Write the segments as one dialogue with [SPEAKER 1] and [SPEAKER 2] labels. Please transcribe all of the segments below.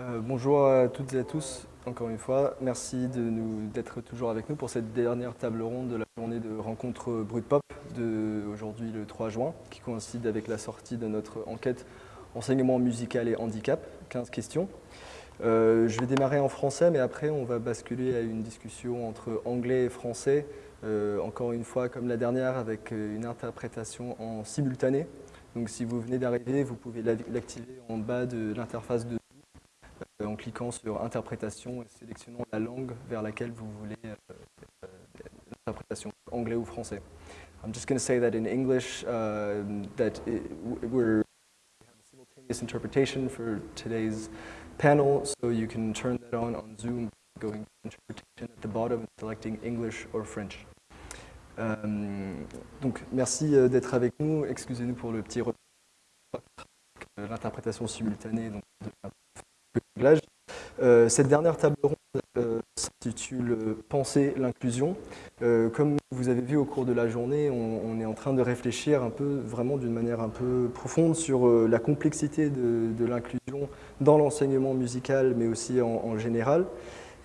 [SPEAKER 1] Euh, bonjour à toutes et à tous, encore une fois. Merci d'être toujours avec nous pour cette dernière table ronde de la journée de rencontre Brut Pop de aujourd'hui le 3 juin, qui coïncide avec la sortie de notre enquête enseignement musical et handicap, 15 questions. Euh, je vais démarrer en français, mais après on va basculer à une discussion entre anglais et français, euh, encore une fois comme la dernière, avec une interprétation en simultané. Donc si vous venez d'arriver, vous pouvez l'activer en bas de l'interface de en cliquant sur interprétation et sélectionnant la langue vers laquelle vous voulez euh, euh, l'interprétation, anglais ou français. I'm just going to say that in English uh, that it, we're have a simultaneous interpretation for today's panel, so you can turn that on on Zoom going to interpretation at the bottom selecting English or French. Um, donc merci d'être avec nous, excusez-nous pour le petit retard, l'interprétation simultanée donc, de euh, cette dernière table ronde euh, s'intitule « Penser l'inclusion euh, Comme vous avez vu au cours de la journée, on, est en train de réfléchir un peu, vraiment d'une manière un peu profonde sur la complexité de, l'inclusion dans l'enseignement musical, mais aussi en, général.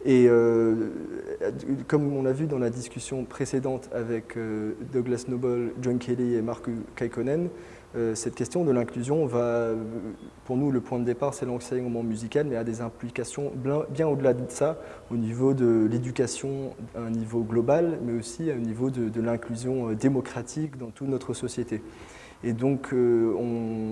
[SPEAKER 1] Et comme on l'a vu dans la discussion précédente avec Douglas Noble, John Kelly et Mark Kaikkonen, euh, cette question de l'inclusion va, pour nous, le point de départ, c'est l'enseignement musical, mais a des implications bien au-delà de ça, au niveau de l'éducation à un niveau global, mais aussi au niveau de, l'inclusion euh, démocratique dans toute notre société. Et donc, euh,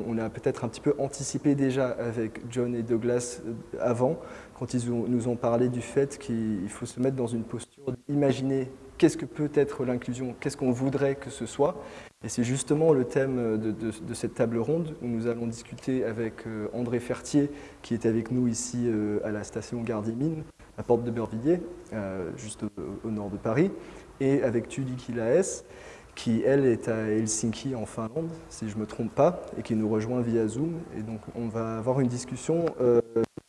[SPEAKER 1] on, a peut-être un petit peu anticipé déjà avec John et Douglas avant, quand ils nous ont parlé du fait qu'il faut se mettre dans une posture d'imaginer qu'est-ce que peut être l'inclusion, qu'est-ce qu'on voudrait que ce soit. Et c'est justement le thème de, cette table ronde où nous allons discuter avec euh, André Fertier, qui est avec nous ici euh, à la station Gare Mines, à Porte de Bervilliers, euh, juste au, nord de Paris, et avec Tully Kilaes, qui elle est à Helsinki en Finlande, si je ne me trompe pas, et qui nous rejoint via Zoom. Et donc on va avoir une discussion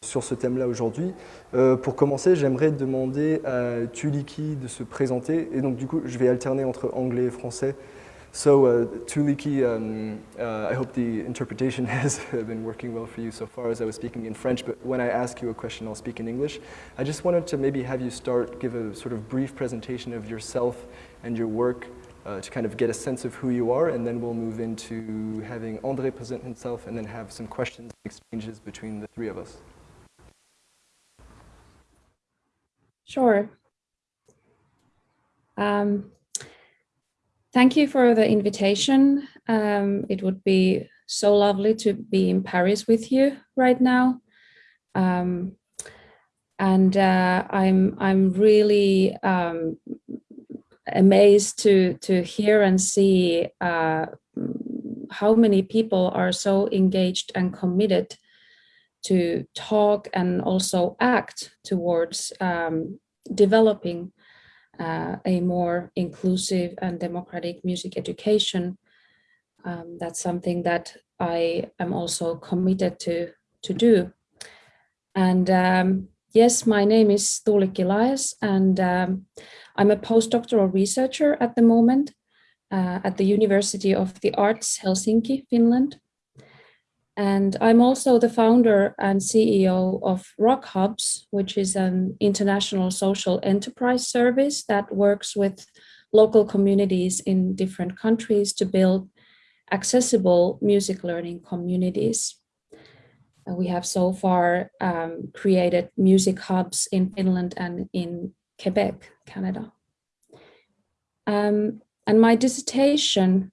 [SPEAKER 1] sur ce thème-là aujourd'hui. Euh, pour commencer, j'aimerais demander à Tuliki de se présenter. Et donc, du coup, je vais alterner entre anglais et français. So, uh, Tuliki, um, uh, I hope the interpretation has been working well for you so far as I was speaking in French, but when I ask you a question, I'll speak in English. I just wanted to maybe have you start, give a sort of brief presentation of yourself and your work uh, to kind of get a sense of who you are, and then we'll move into having André present himself and then have some questions and exchanges between the three of us.
[SPEAKER 2] Sure. Um, thank you for the invitation. Um, it would be so lovely to be in Paris with you right now. Um, and uh, I'm I'm really um, amazed to to hear and see uh, how many people are so engaged and committed to talk and also act towards um, developing uh, a more inclusive and democratic music education. Um, that's something that I am also committed to, to do. And um, yes, my name is Tuuli Kilaes and um, I'm a postdoctoral researcher at the moment uh, at the University of the Arts Helsinki, Finland. And I'm also the founder and CEO of Rock Hubs, which is an international social enterprise service that works with local communities in different countries to build accessible music learning communities. And we have so far um, created music hubs in Finland and in Quebec, Canada. Um, and my dissertation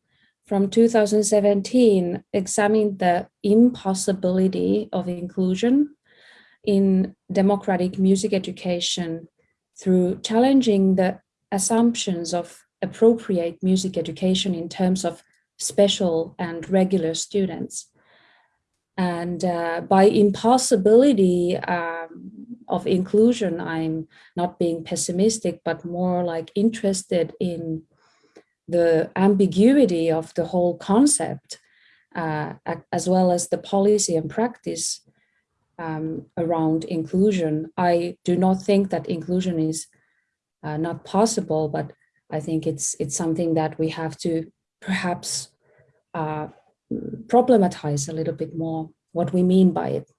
[SPEAKER 2] from 2017 examined the impossibility of inclusion in democratic music education through challenging the assumptions of appropriate music education in terms of special and regular students. And uh, by impossibility um, of inclusion, I'm not being pessimistic, but more like interested in the ambiguity of the whole concept, uh, as well as the policy and practice um, around inclusion. I do not think that inclusion is uh, not possible, but I think it's it's something that we have to perhaps uh, problematize a little bit more what we mean by it.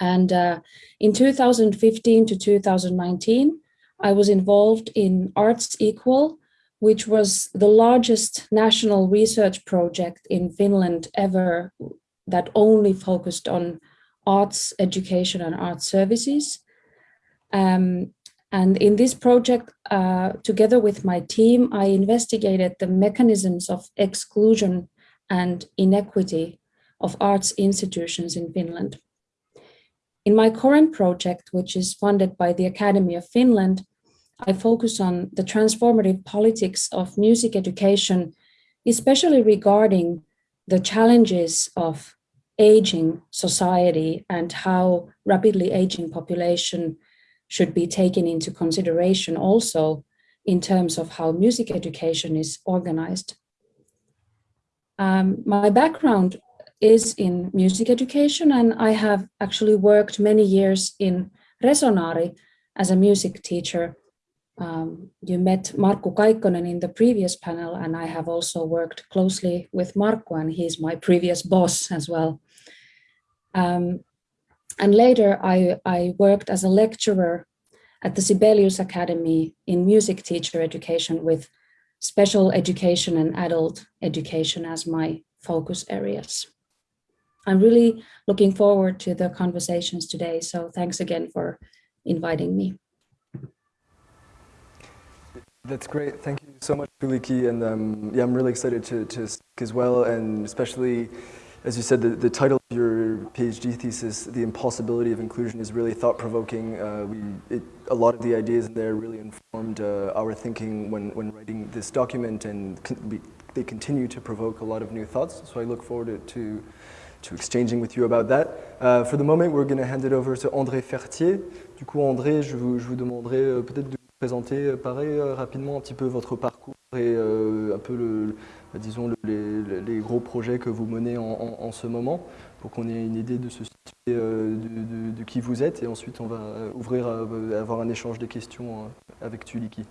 [SPEAKER 2] And uh, in 2015 to 2019, I was involved in Arts Equal, which was the largest national research project in Finland ever that only focused on arts education and arts services. Um, and in this project, uh, together with my team, I investigated the mechanisms of exclusion and inequity of arts institutions in Finland. In my current project, which is funded by the Academy of Finland, I focus on the transformative politics of music education, especially regarding the challenges of aging society and how rapidly aging population should be taken into consideration also in terms of how music education is organized. Um, my background is in music education and I have actually worked many years in Resonari as a music teacher. Um, you met Markku Kaikkonen in the previous panel and I have also worked closely with Markku and he's my previous boss as well. Um, and later I, I worked as a lecturer at the Sibelius Academy in music teacher education with special education and adult education as my focus areas. I'm really looking forward to the conversations today. So thanks again for inviting me.
[SPEAKER 1] That's great. Thank you so much, Tuliki. And um, yeah, I'm really excited to, to speak as well. And especially, as you said, the, the title of your PhD thesis, The Impossibility of Inclusion, is really thought-provoking. Uh, we, a lot of the ideas in there really informed uh, our thinking when, when writing this document, and we, they continue to provoke a lot of new thoughts. So I look forward to to exchanging with you about that. Uh, for the moment, we're going to hand it over to André Fertier. Du coup, André, je vous, je vous demanderai euh, peut-être de présenter euh, pareil, euh, rapidement un petit peu votre parcours et un peu, le, disons, le, les, gros projets que vous menez en, ce moment pour qu'on ait une idée de de, qui vous êtes et ensuite on va ouvrir à, avoir un échange de questions avec Tuliki.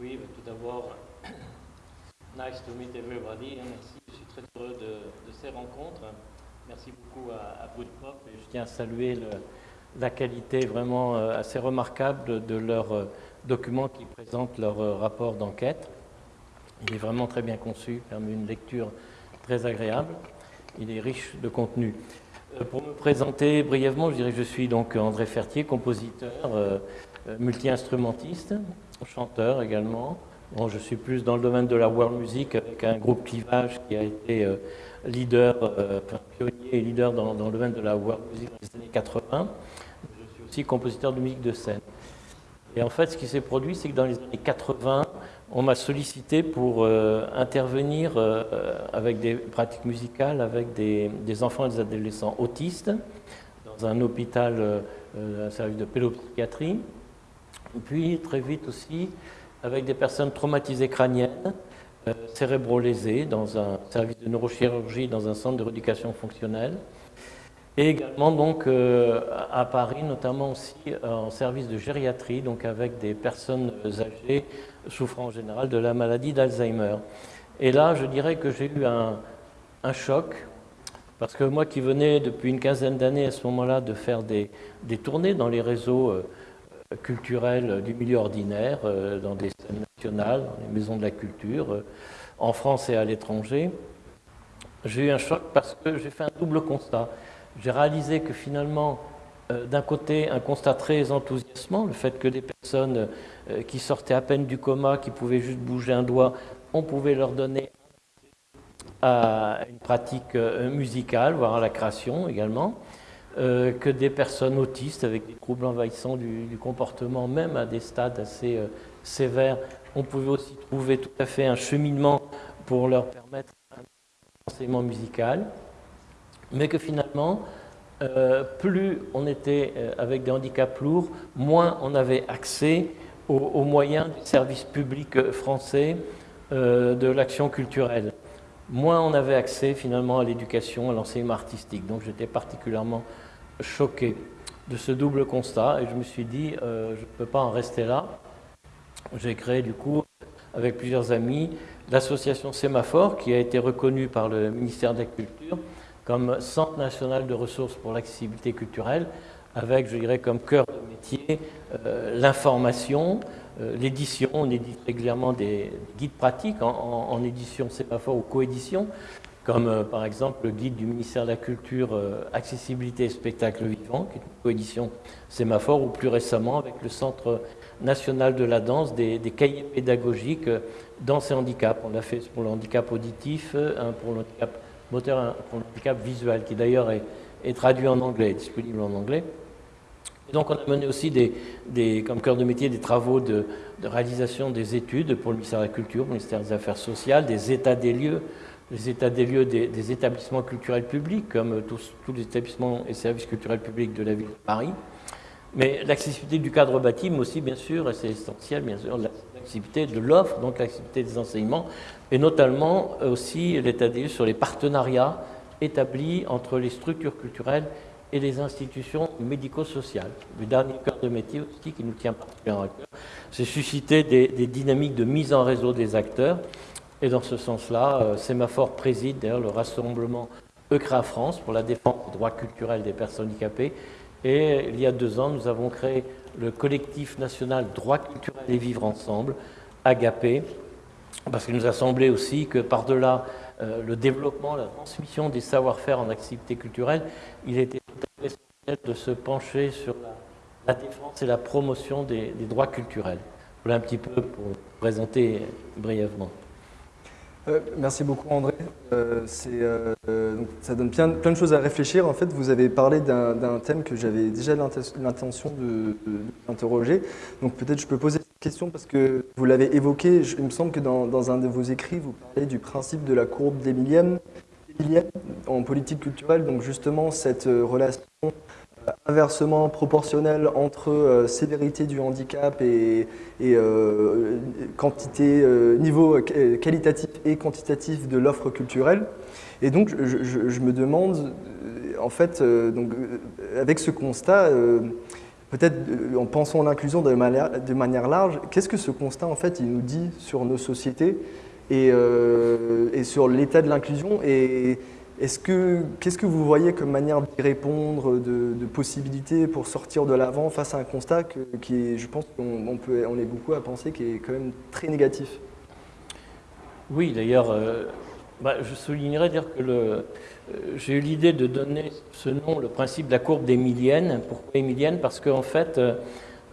[SPEAKER 3] Oui, tout d'abord, nice to meet everybody. Merci très heureux de, ces rencontres. Merci beaucoup à, à Bootpop et je tiens à saluer la qualité vraiment euh, assez remarquable de, leur euh, document qui présente leur euh, rapport d'enquête. Il est vraiment très bien conçu, permet une lecture très agréable. Il est riche de contenu. Pour me présenter brièvement, je dirais que je suis donc André Fertier, compositeur, multi-instrumentiste, chanteur également, Bon, je suis plus dans le domaine de la world music avec un groupe Clivage qui a été euh, leader, euh, pionnier et leader dans, dans, le domaine de la world music dans les années 80. Compositeur de musique de scène. Et en fait, ce qui s'est produit, c'est que dans les années 80, on m'a sollicité pour euh, intervenir euh, avec des pratiques musicales avec des, enfants et des adolescents autistes dans un hôpital, euh, un service de pédopsychiatrie. Puis, très vite aussi, avec des personnes traumatisées crâniennes, euh, cérébro-lésées, dans un service de neurochirurgie, dans un centre de rééducation fonctionnelle, et également donc euh, à Paris, notamment aussi euh, en service de gériatrie, donc avec des personnes âgées souffrant en général de la maladie d'Alzheimer. Et là, je dirais que j'ai eu un, choc, parce que moi qui venais depuis une quinzaine d'années à ce moment-là de faire des, tournées dans les réseaux culturel du milieu ordinaire, euh, dans des scènes nationales, dans les maisons de la culture, euh, en France et à l'étranger. J'ai eu un choc parce que j'ai fait un double constat. J'ai réalisé que finalement, euh, d'un côté, un constat très enthousiasmant, le fait que des personnes qui sortaient à peine du coma, qui pouvaient juste bouger un doigt, on pouvait leur donner à une pratique musicale, voire à la création également. Euh, que des personnes autistes avec des troubles envahissants du, comportement, même à des stades assez euh, sévères. On pouvait aussi trouver tout à fait un cheminement pour leur permettre un enseignement musical, mais que finalement, euh, plus on était avec des handicaps lourds, moins on avait accès aux, moyens du service public français de l'action culturelle moins on avait accès finalement à l'éducation, à l'enseignement artistique. Donc j'étais particulièrement choqué de ce double constat et je me suis dit, euh, je ne peux pas en rester là. J'ai créé du coup, avec plusieurs amis, l'association Sémaphore qui a été reconnue par le ministère de la Culture comme Centre national de ressources pour l'accessibilité culturelle, avec, je dirais, comme cœur de métier, euh, l'information, euh, l'édition. On édite régulièrement des guides pratiques en, édition sémaphore ou coédition, comme euh, par exemple le guide du ministère de la Culture Accessibilité et spectacle vivant, qui est une coédition sémaphore, ou plus récemment avec le Centre national de la danse, des, cahiers pédagogiques danse et handicap. On l'a fait pour le handicap auditif, pour le handicap moteur, pour visuel, qui d'ailleurs est, traduit en anglais, disponible en anglais. Donc on a mené aussi comme cœur de métier des travaux de, réalisation des études pour le ministère de la Culture, le ministère des Affaires sociales, des états des lieux, les états des lieux des, établissements culturels publics, comme tous, les établissements et services culturels publics de la ville de Paris. Mais l'accessibilité du cadre bâti, aussi, bien sûr, c'est essentiel, bien sûr, de l'offre, donc l'accessibilité des enseignements, et notamment aussi l'état des sur les partenariats établis entre les structures culturelles et les institutions médico-sociales. Le dernier cœur de métier aussi qui nous tient particulièrement à cœur, c'est susciter des, dynamiques de mise en réseau des acteurs. Et dans ce sens-là, euh, Sémaphore préside d'ailleurs le rassemblement ECRA France pour la défense des droits culturels des personnes handicapées. Et il y a deux ans, nous avons créé le collectif national Droits culturels et vivre ensemble, Agapé, parce qu'il nous a semblé aussi que par-delà euh, le développement, la transmission des savoir-faire en activité culturelle, il était tout essentiel de se pencher sur la, défense et la promotion des, droits culturels. Voilà un petit peu pour présenter brièvement.
[SPEAKER 1] Euh, merci beaucoup André. Euh, ça donne plein, de choses à réfléchir. En fait, vous avez parlé d'un thème que j'avais déjà l'intention d'interroger. Donc peut-être je peux poser question parce que vous l'avez évoqué, il me semble que dans, un de vos écrits, vous parlez du principe de la courbe d'Emilienne en politique culturelle, donc justement cette euh, relation euh, inversement proportionnelle entre euh, sévérité du handicap et, quantité, niveau qualitatif et quantitatif de l'offre culturelle. Et donc je, me demande, en fait, donc, avec ce constat, peut-être euh, en pensant à l'inclusion de manière, large, qu'est-ce que ce constat en fait il nous dit sur nos sociétés et, euh, et sur l'état de l'inclusion et est-ce que qu'est-ce que vous voyez comme manière d'y répondre, de, possibilités pour sortir de l'avant face à un constat qui est, je pense on est beaucoup à penser, qui est quand même très négatif?
[SPEAKER 3] Oui, d'ailleurs, euh, bah, je soulignerais dire que euh, j'ai eu l'idée de donner ce nom, le principe de la courbe d'Emilienne. Pourquoi Emilienne Parce qu'en fait, euh,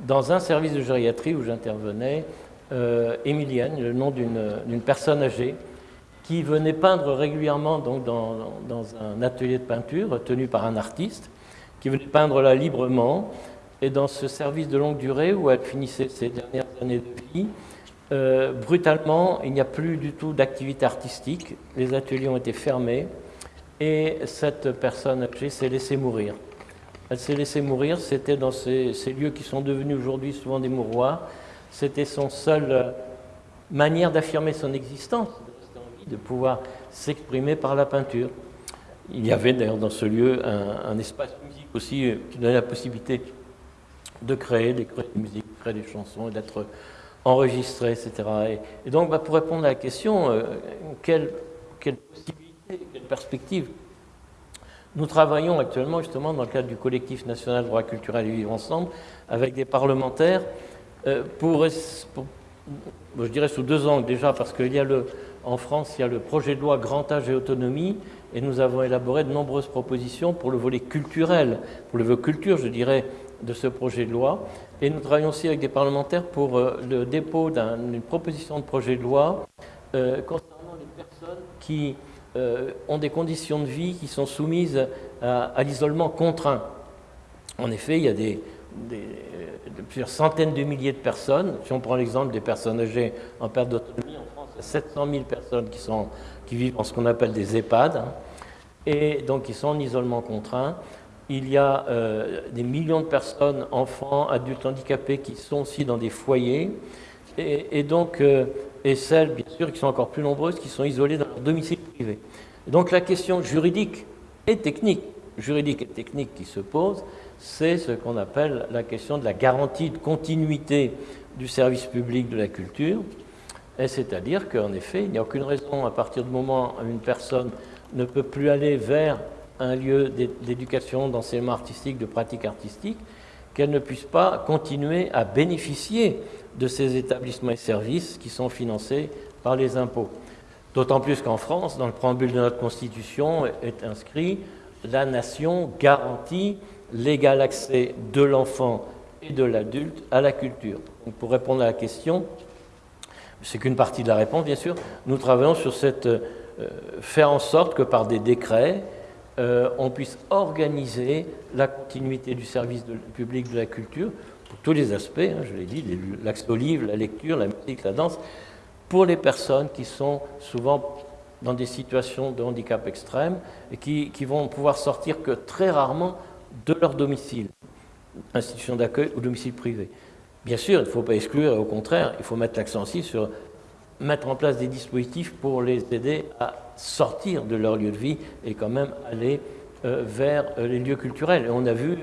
[SPEAKER 3] dans un service de gériatrie où j'intervenais, Emilienne, le nom d'une personne âgée, qui venait peindre régulièrement donc, dans, un atelier de peinture tenu par un artiste, qui venait peindre là librement. Et dans ce service de longue durée où elle finissait ses dernières années de vie, brutalement, il n'y a plus du tout d'activité artistique. Les ateliers ont été fermés. Et cette personne âgée s'est laissée mourir. Elle s'est laissée mourir, c'était dans ces, lieux qui sont devenus aujourd'hui souvent des mouroirs. C'était son seule euh, manière d'affirmer son existence, de pouvoir s'exprimer par la peinture. Il y avait d'ailleurs dans ce lieu un, espace musique aussi euh, qui donnait la possibilité de créer, de créer des musiques, de créer des chansons, d'être enregistré, etc. Et, donc, bah, pour répondre à la question, euh, quelle, quelle possibilité quelle perspective Nous travaillons actuellement justement dans le cadre du collectif national droit culturel et vivre ensemble avec des parlementaires euh, pour, je dirais sous deux angles déjà parce qu'il y a le, en France, il y a le projet de loi Grand Âge et Autonomie et nous avons élaboré de nombreuses propositions pour le volet culturel, pour le volet culture, je dirais, de ce projet de loi. Et nous travaillons aussi avec des parlementaires pour euh, le dépôt d'une proposition de projet de loi euh, concernant les personnes qui euh, ont des conditions de vie qui sont soumises à, l'isolement contraint. En effet, il y a des, plusieurs centaines de milliers de personnes. Si on prend l'exemple des personnes âgées en perte d'autonomie, France, il y a 700 000 personnes qui vivent en ce qu'on appelle des EHPAD, hein, et donc qui sont en isolement contraint. Il y a euh, des millions de personnes, enfants, adultes handicapés, qui sont aussi dans des foyers. Et, donc, euh, et celles, bien sûr, qui sont encore plus nombreuses, qui sont isolées dans leur domicile privé. Donc la question juridique et technique, juridique et technique qui se pose, c'est ce qu'on appelle la question de la garantie de continuité du service public de la culture, c'est-à-dire qu'en effet, il n'y a aucune raison à partir du moment où une personne ne peut plus aller vers un lieu d'éducation, d'enseignement artistique, de pratique artistique, qu'elles ne puissent pas continuer à bénéficier de ces établissements et services qui sont financés par les impôts. D'autant plus qu'en France, dans le préambule de notre Constitution, est inscrit la nation garantit l'égal accès de l'enfant et de l'adulte à la culture. pour répondre à la question, c'est qu'une partie de la réponse, bien sûr, nous travaillons sur cette, euh, faire en sorte que par des décrets, euh, on puisse organiser la continuité du service public de la culture pour tous les aspects, hein, je l'ai dit, l'accès au livre, la lecture, la musique, la danse, pour les personnes qui sont souvent dans des situations de handicap extrême et qui vont pouvoir sortir que très rarement de leur domicile, institution d'accueil ou domicile privé. Bien sûr, il ne faut pas exclure, au contraire, il faut mettre l'accent aussi sur mettre en place des dispositifs pour les aider à sortir de leur lieu de vie et quand même aller euh, vers euh, les lieux culturels. Et on a vu,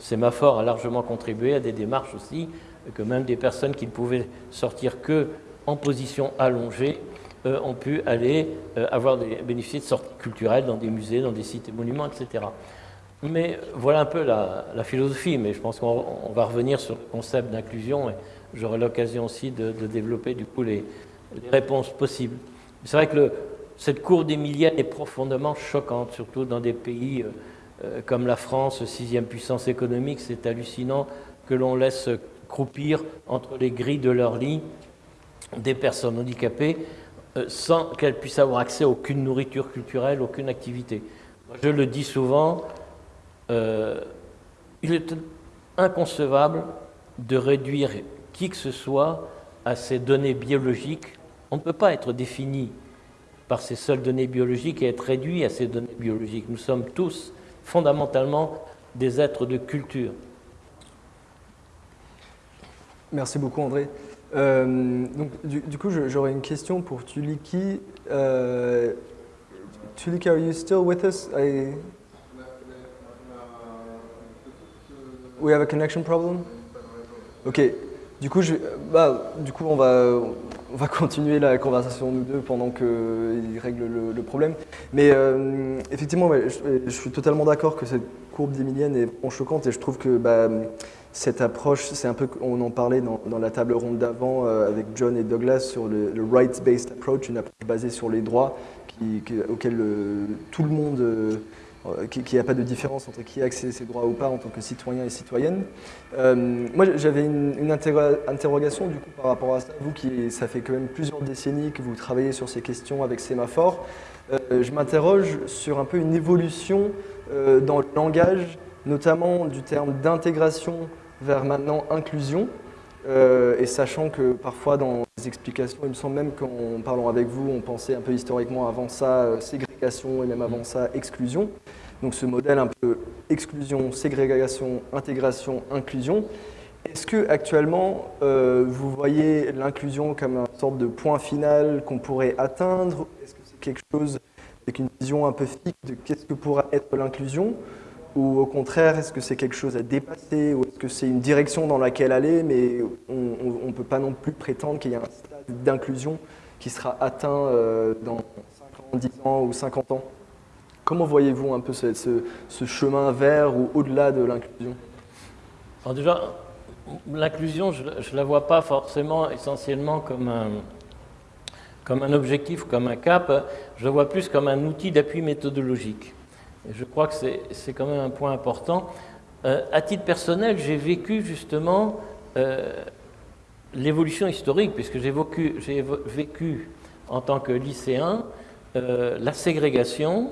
[SPEAKER 3] Sémaphore a largement contribué à des démarches aussi, que même des personnes qui ne pouvaient sortir que en position allongée euh, ont pu aller avoir des, bénéficier de sorties culturelles dans des musées, dans des sites et monuments, etc. Mais voilà un peu la, philosophie, mais je pense qu'on va revenir sur le concept d'inclusion et j'aurai l'occasion aussi de, développer du coup les, réponses possibles. C'est vrai que cette courbe d'Emilienne est profondément choquante, surtout dans des pays euh, euh, comme la France, sixième puissance économique. C'est hallucinant que l'on laisse croupir entre les grilles de leur lit des personnes handicapées euh, sans qu'elles puissent avoir accès à aucune nourriture culturelle, aucune activité. Je le dis souvent, il est inconcevable de réduire qui que ce soit à ces données biologiques. On ne peut pas être défini par ces seules données biologiques et être réduit à ces données biologiques. Nous sommes tous fondamentalement des êtres de culture.
[SPEAKER 1] Merci beaucoup André. Euh, du, coup, j'aurais une question pour Tuliki. Euh, Tuliki, are you still with us? I... We have a connection problem? Ok. Du coup, je, bah, du coup on, va, on va continuer la conversation nous deux pendant qu'il règle le, problème. Mais euh, effectivement, je, suis totalement d'accord que cette courbe d'Emilienne est choquante et je trouve que bah, cette approche, c'est un peu, on en parlait dans, la table ronde d'avant euh, avec John et Douglas sur le, rights-based approach, une approche basée sur les droits qui, auquel euh, tout le monde euh, qu'il n'y a pas de différence entre qui a accès à ses droits ou pas en tant que citoyen et citoyenne. Euh, moi, j'avais une, interrogation du coup par rapport à ça. Vous, qui ça fait quand même plusieurs décennies que vous travaillez sur ces questions avec Sémaphore, euh, je m'interroge sur un peu une évolution dans le langage, notamment du terme d'intégration vers maintenant inclusion. Et sachant que parfois dans les explications, il me semble même qu'en parlant avec vous, on pensait un peu historiquement avant ça ségrégation et même avant ça exclusion. Donc ce modèle un peu exclusion, ségrégation, intégration, inclusion. Est-ce que actuellement euh, vous voyez l'inclusion comme une sorte de point final qu'on pourrait atteindre? Est-ce que c'est quelque chose avec une vision un peu fixe de qu'est-ce que pourra être l'inclusion? Ou au contraire, est-ce que c'est quelque chose à dépasser Ou est-ce que c'est une direction dans laquelle aller, mais on ne peut pas non plus prétendre qu'il y a un stade d'inclusion qui sera atteint euh, dans 5 ans, 10 ans ou 50 ans? Comment voyez-vous un peu ce, chemin vers ou au-delà de l'inclusion?
[SPEAKER 3] Alors déjà, l'inclusion, je ne la vois pas forcément essentiellement comme un, comme un objectif, comme un cap, je la vois plus comme un outil d'appui méthodologique. Je crois que c'est quand même un point important. Euh, à titre personnel, j'ai vécu justement euh, l'évolution historique, puisque j'ai vécu, en tant que lycéen euh, la ségrégation,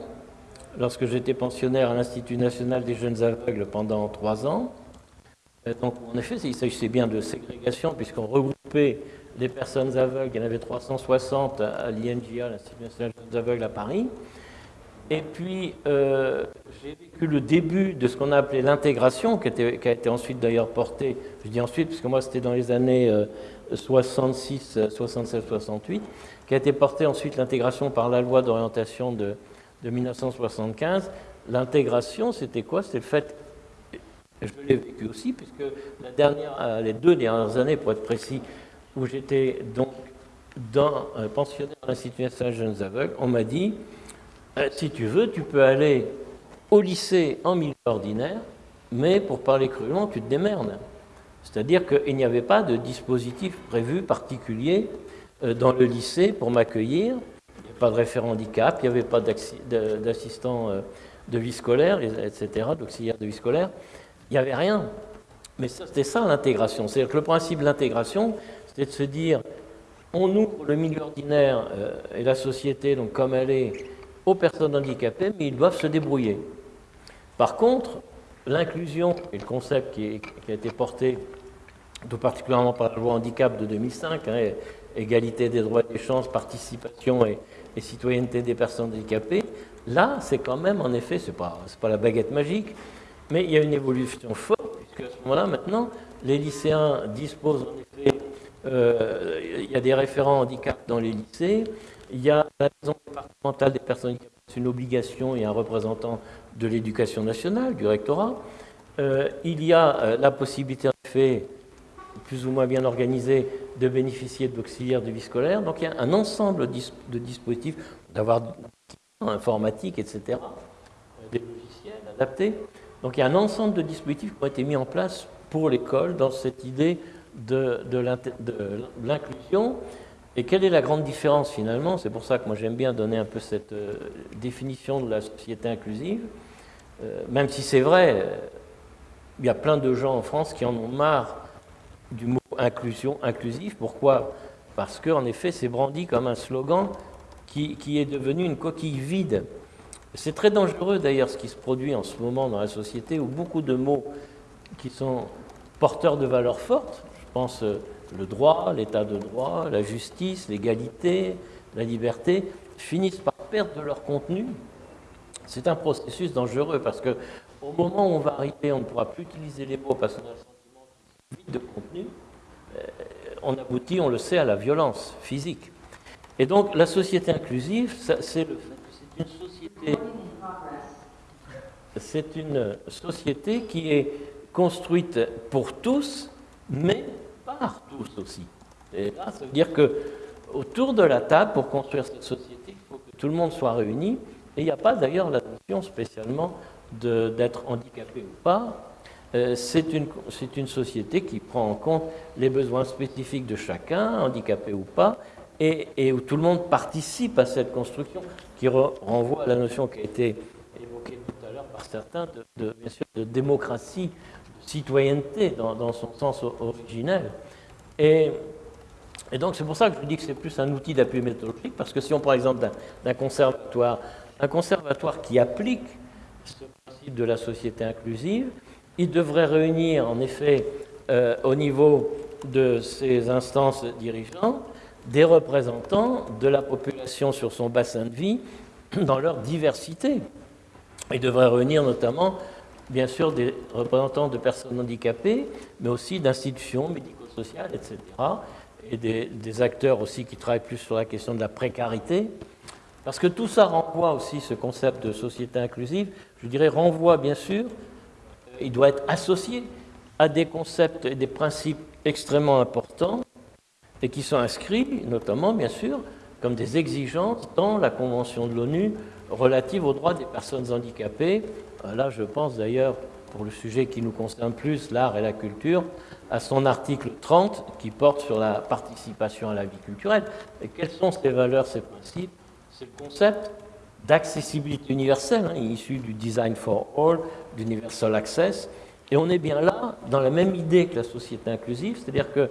[SPEAKER 3] lorsque j'étais pensionnaire à l'Institut national des jeunes aveugles pendant trois ans. Donc, en effet, il s'agissait bien de ségrégation, puisqu'on regroupait les personnes aveugles, il y en avait 360 à l'INJA, l'Institut national des jeunes aveugles à Paris. Et puis, euh, j'ai vécu le début de ce qu'on a appelé l'intégration, qui, a été ensuite d'ailleurs portée, je dis ensuite, puisque moi c'était dans les années 66, 67, 68, qui a été portée ensuite l'intégration par la loi d'orientation de, de 1975, l'intégration, c'était quoi? C'était le fait, je l'ai vécu aussi, puisque euh, les deux dernières années, pour être précis, où j'étais donc dans un pensionnaire à l'Institut national jeunes aveugles, on m'a dit, euh, si tu veux, tu peux aller au lycée en milieu ordinaire, mais pour parler crûment, tu te démerdes. C'est-à-dire qu'il n'y avait pas de dispositif prévu particulier euh, dans le lycée pour m'accueillir. Il n'y avait pas de référent handicap, il n'y avait pas d'assistant euh, de vie scolaire, etc., d'auxiliaire de vie scolaire. Il n'y avait rien. Mais c'était ça l'intégration. C'est-à-dire que le principe de l'intégration, c'était de se dire, on ouvre le milieu ordinaire euh, et la société, donc comme elle est, aux personnes handicapées, mais ils doivent se débrouiller. Par contre, l'inclusion et le concept qui, a été porté tout particulièrement par la loi handicap de 2005, hein, égalité des droits et des chances, participation et, citoyenneté des personnes handicapées, là, c'est quand même, en effet, ce n'est pas, la baguette magique, mais il y a une évolution forte, puisque à ce moment-là, maintenant, les lycéens disposent en effet, euh, il y a des référents handicap dans les lycées, il y a la maison départementale des personnes handicapées, c'est une obligation, et un représentant de l'éducation nationale, du rectorat. Euh, il y a euh, la possibilité, en effet, plus ou moins bien organisée, de bénéficier d'auxiliaires de vie scolaire. Donc il y a un ensemble de dispositifs, d'avoir informatique, etc., des logiciels adaptés. Donc il y a un ensemble de dispositifs qui ont été mis en place pour l'école dans cette idée de, de l'inclusion. Et quelle est la grande différence finalement? C'est pour ça que moi j'aime bien donner un peu cette euh, définition de la société inclusive. Euh, même si c'est vrai, euh, il y a plein de gens en France qui en ont marre du mot inclusion, inclusif. Pourquoi? Parce qu'en effet, c'est brandi comme un slogan qui, qui est devenu une coquille vide. C'est très dangereux d'ailleurs ce qui se produit en ce moment dans la société où beaucoup de mots qui sont porteurs de valeurs fortes, je pense le droit, l'état de droit, la justice, l'égalité, la liberté, finissent par perdre de leur contenu. C'est un processus dangereux parce que au moment où on va arriver, on ne pourra plus utiliser les mots parce qu'on a le sentiment vide de contenu. Euh, on aboutit, on le sait, à la violence physique. Et donc la société inclusive, c'est le fait que. C'est une société qui est construite pour tous, mais tous aussi. Et là, ça veut dire que autour de la table, pour construire cette société, il faut que tout le monde soit réuni. Et il n'y a pas d'ailleurs la notion spécialement d'être handicapé ou pas. Euh, c'est une, société qui prend en compte les besoins spécifiques de chacun, handicapé ou pas, et, où tout le monde participe à cette construction, qui renvoie à la notion qui a été évoquée tout à l'heure par certains de, bien sûr, de démocratie, citoyenneté dans, son sens originel. Et, donc c'est pour ça que je dis que c'est plus un outil d'appui méthodologique, parce que si on prend l'exemple d'un conservatoire, un conservatoire qui applique ce principe de la société inclusive, il devrait réunir en effet euh, au niveau de ses instances dirigeantes des représentants de la population sur son bassin de vie dans leur diversité. Il devrait réunir notamment, bien sûr, des représentants de personnes handicapées, mais aussi d'institutions médico sociales, etc. Et des, acteurs aussi qui travaillent plus sur la question de la précarité. Parce que tout ça renvoie aussi, ce concept de société inclusive, je dirais, renvoie bien sûr, il doit être associé à des concepts et des principes extrêmement importants et qui sont inscrits, notamment, bien sûr, comme des exigences dans la Convention de l'ONU relative aux droits des personnes handicapées. Là, je pense d'ailleurs, pour le sujet qui nous concerne plus, l'art et la culture, à son article 30 qui porte sur la participation à la vie culturelle. Et quelles sont ces valeurs, ces principes C'est le concept d'accessibilité universelle, hein, issu du Design for All, d'Universal Access? Et on est bien là dans la même idée que la société inclusive, c'est-à-dire que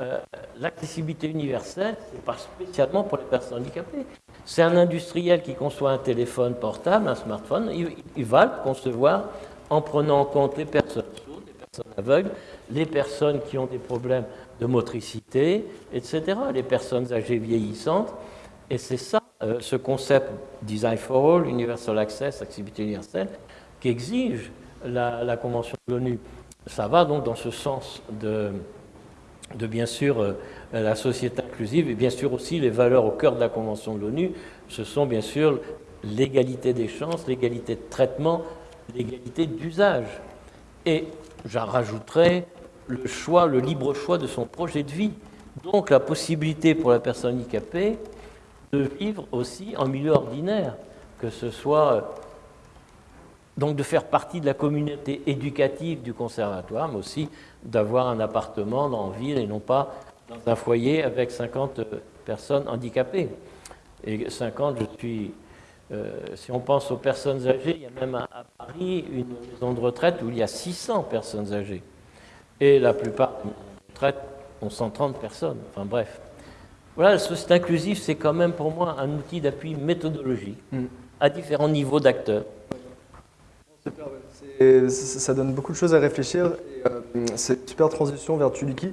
[SPEAKER 3] euh, l'accessibilité universelle, ce n'est pas spécialement pour les personnes handicapées. C'est un industriel qui conçoit un téléphone portable, un smartphone, il, va le concevoir en prenant en compte les personnes sourdes, les personnes aveugles, les personnes qui ont des problèmes de motricité, etc., les personnes âgées vieillissantes. Et c'est ça, euh, ce concept Design for All, Universal Access, accessibilité universelle, qui exige la, Convention de l'ONU. Ça va donc dans ce sens de, de bien sûr euh, la société inclusive et bien sûr aussi les valeurs au cœur de la Convention de l'ONU. Ce sont bien sûr l'égalité des chances, l'égalité de traitement, l'égalité d'usage. Et j'en rajouterai le choix, le libre choix de son projet de vie. Donc la possibilité pour la personne handicapée de vivre aussi en milieu ordinaire, que ce soit donc de faire partie de la communauté éducative du conservatoire, mais aussi d'avoir un appartement la ville et non pas dans un foyer avec 50 personnes handicapées. Et 50, je suis... Euh, si on pense aux personnes âgées, il y a même à, Paris une maison de retraite où il y a 600 personnes âgées. Et la plupart des maisons de retraite ont 130 personnes. Enfin bref. Voilà, la société inclusive, c'est quand même pour moi un outil d'appui méthodologique mm. à différents niveaux d'acteurs.
[SPEAKER 1] Ça donne beaucoup de choses à réfléchir. Euh, c'est une super transition vers Tuliki.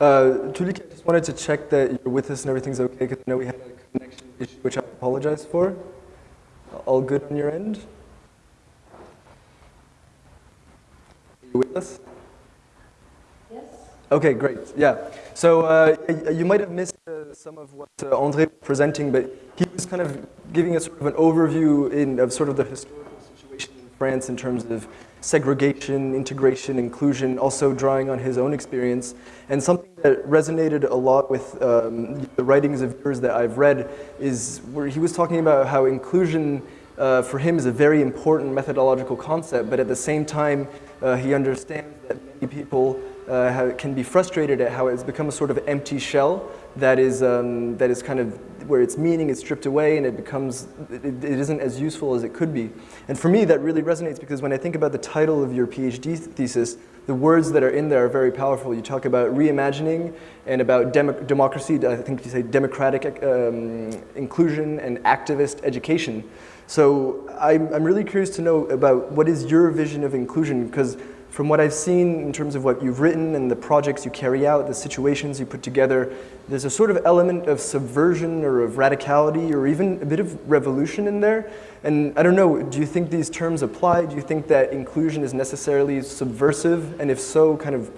[SPEAKER 1] Uh, Tuliki, I just wanted to check that you're with us and everything's okay, because I know we had a connection issue, which I apologize for. All good on your end? Are you with us?
[SPEAKER 2] Yes.
[SPEAKER 1] Okay, great. Yeah. So uh, you might have missed uh, some of what uh, Andre was presenting, but he was kind of giving us sort of an overview in, of sort of the historical France in terms of segregation, integration, inclusion, also drawing on his own experience. And something that resonated a lot with um, the writings of yours that I've read is where he was talking about how inclusion uh, for him is a very important methodological concept, but at the same time, uh, he understands that many people uh, have, can be frustrated at how it's become a sort of empty shell that is, um, that is kind of where its meaning is stripped away and it becomes, it, it isn't as useful as it could be. And for me, that really resonates because when I think about the title of your PhD thesis, the words that are in there are very powerful. You talk about reimagining and about dem democracy, I think you say democratic um, inclusion and activist education. So I'm, I'm really curious to know about what is your vision of inclusion because from what I've seen in terms of what you've written and the projects you carry out, the situations you put together, there's a sort of element of subversion or of radicality or even a bit of revolution in there. And I don't know, do you think these terms apply? Do you think that inclusion is necessarily subversive? And if so, kind of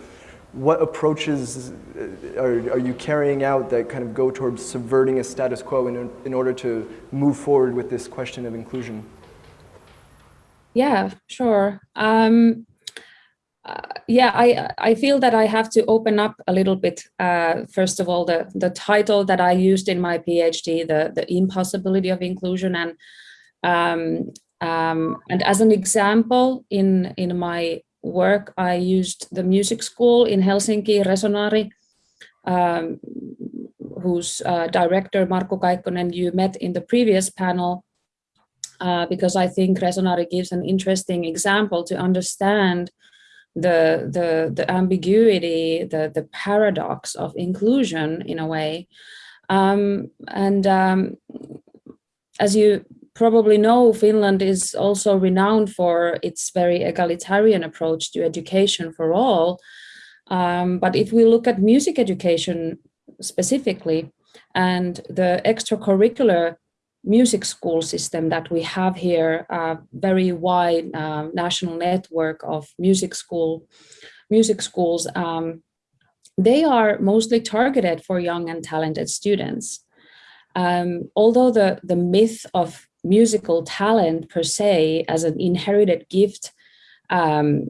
[SPEAKER 1] what approaches uh, are, are you carrying out that kind of go towards subverting a status quo in, in order to move forward with this question of inclusion?
[SPEAKER 2] Yeah, sure. Um, yeah, I I feel that I have to open up a little bit. Uh, first of all, the the title that I used in my PhD, the the impossibility of inclusion, and um, um, and as an example in in my work, I used the music school in Helsinki, Resonari, um, whose uh, director Markku Kaikkonen you met in the previous panel, uh, because I think Resonari gives an interesting example to understand the the the ambiguity, the the paradox of inclusion in a way, um, and um, as you probably know, Finland is also renowned for its very egalitarian approach to education for all. Um, but if we look at music education specifically and the extracurricular music school system that we have here, a very wide uh, national network of music school, music schools, um, they are mostly targeted for young and talented students. Um, although the, the myth of musical talent per se as an inherited gift um,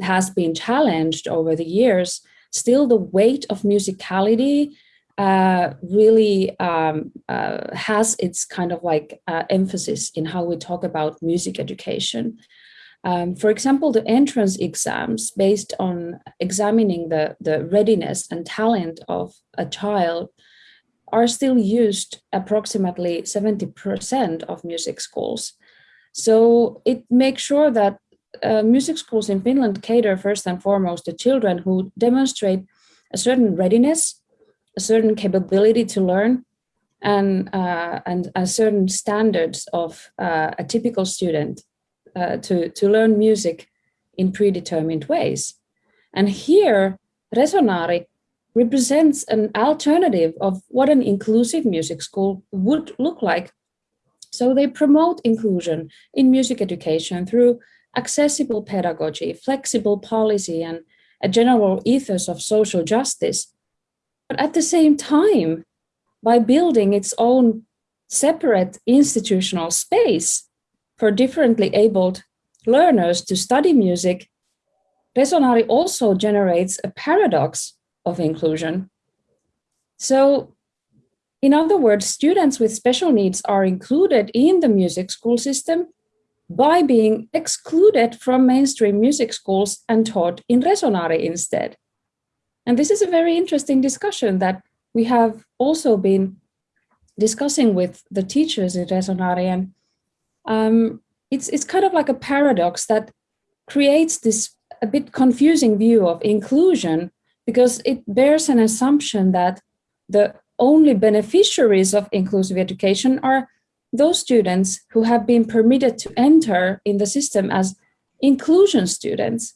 [SPEAKER 2] has been challenged over the years, still the weight of musicality uh, really um, uh, has its kind of like uh, emphasis in how we talk about music education. Um, for example, the entrance exams based on examining the, the readiness and talent of a child are still used approximately 70% of music schools. So it makes sure that uh, music schools in Finland cater first and foremost to children who demonstrate a certain readiness a certain capability to learn and, uh, and a certain standards of uh, a typical student uh, to, to learn music in predetermined ways. And here, Resonari represents an alternative of what an inclusive music school would look like. So they promote inclusion in music education through accessible pedagogy, flexible policy, and a general ethos of social justice but at the same time, by building its own separate institutional space for differently abled learners to study music, Resonari also generates a paradox of inclusion. So in other words, students with special needs are included in the music school system, by being excluded from mainstream music schools and taught in Resonare instead. And this is a very interesting discussion that we have also been discussing with the teachers at Resonare. And um, it's, it's kind of like a paradox that creates this a bit confusing view of inclusion because it bears an assumption that the only beneficiaries of inclusive education are those students who have been permitted to enter in the system as inclusion students.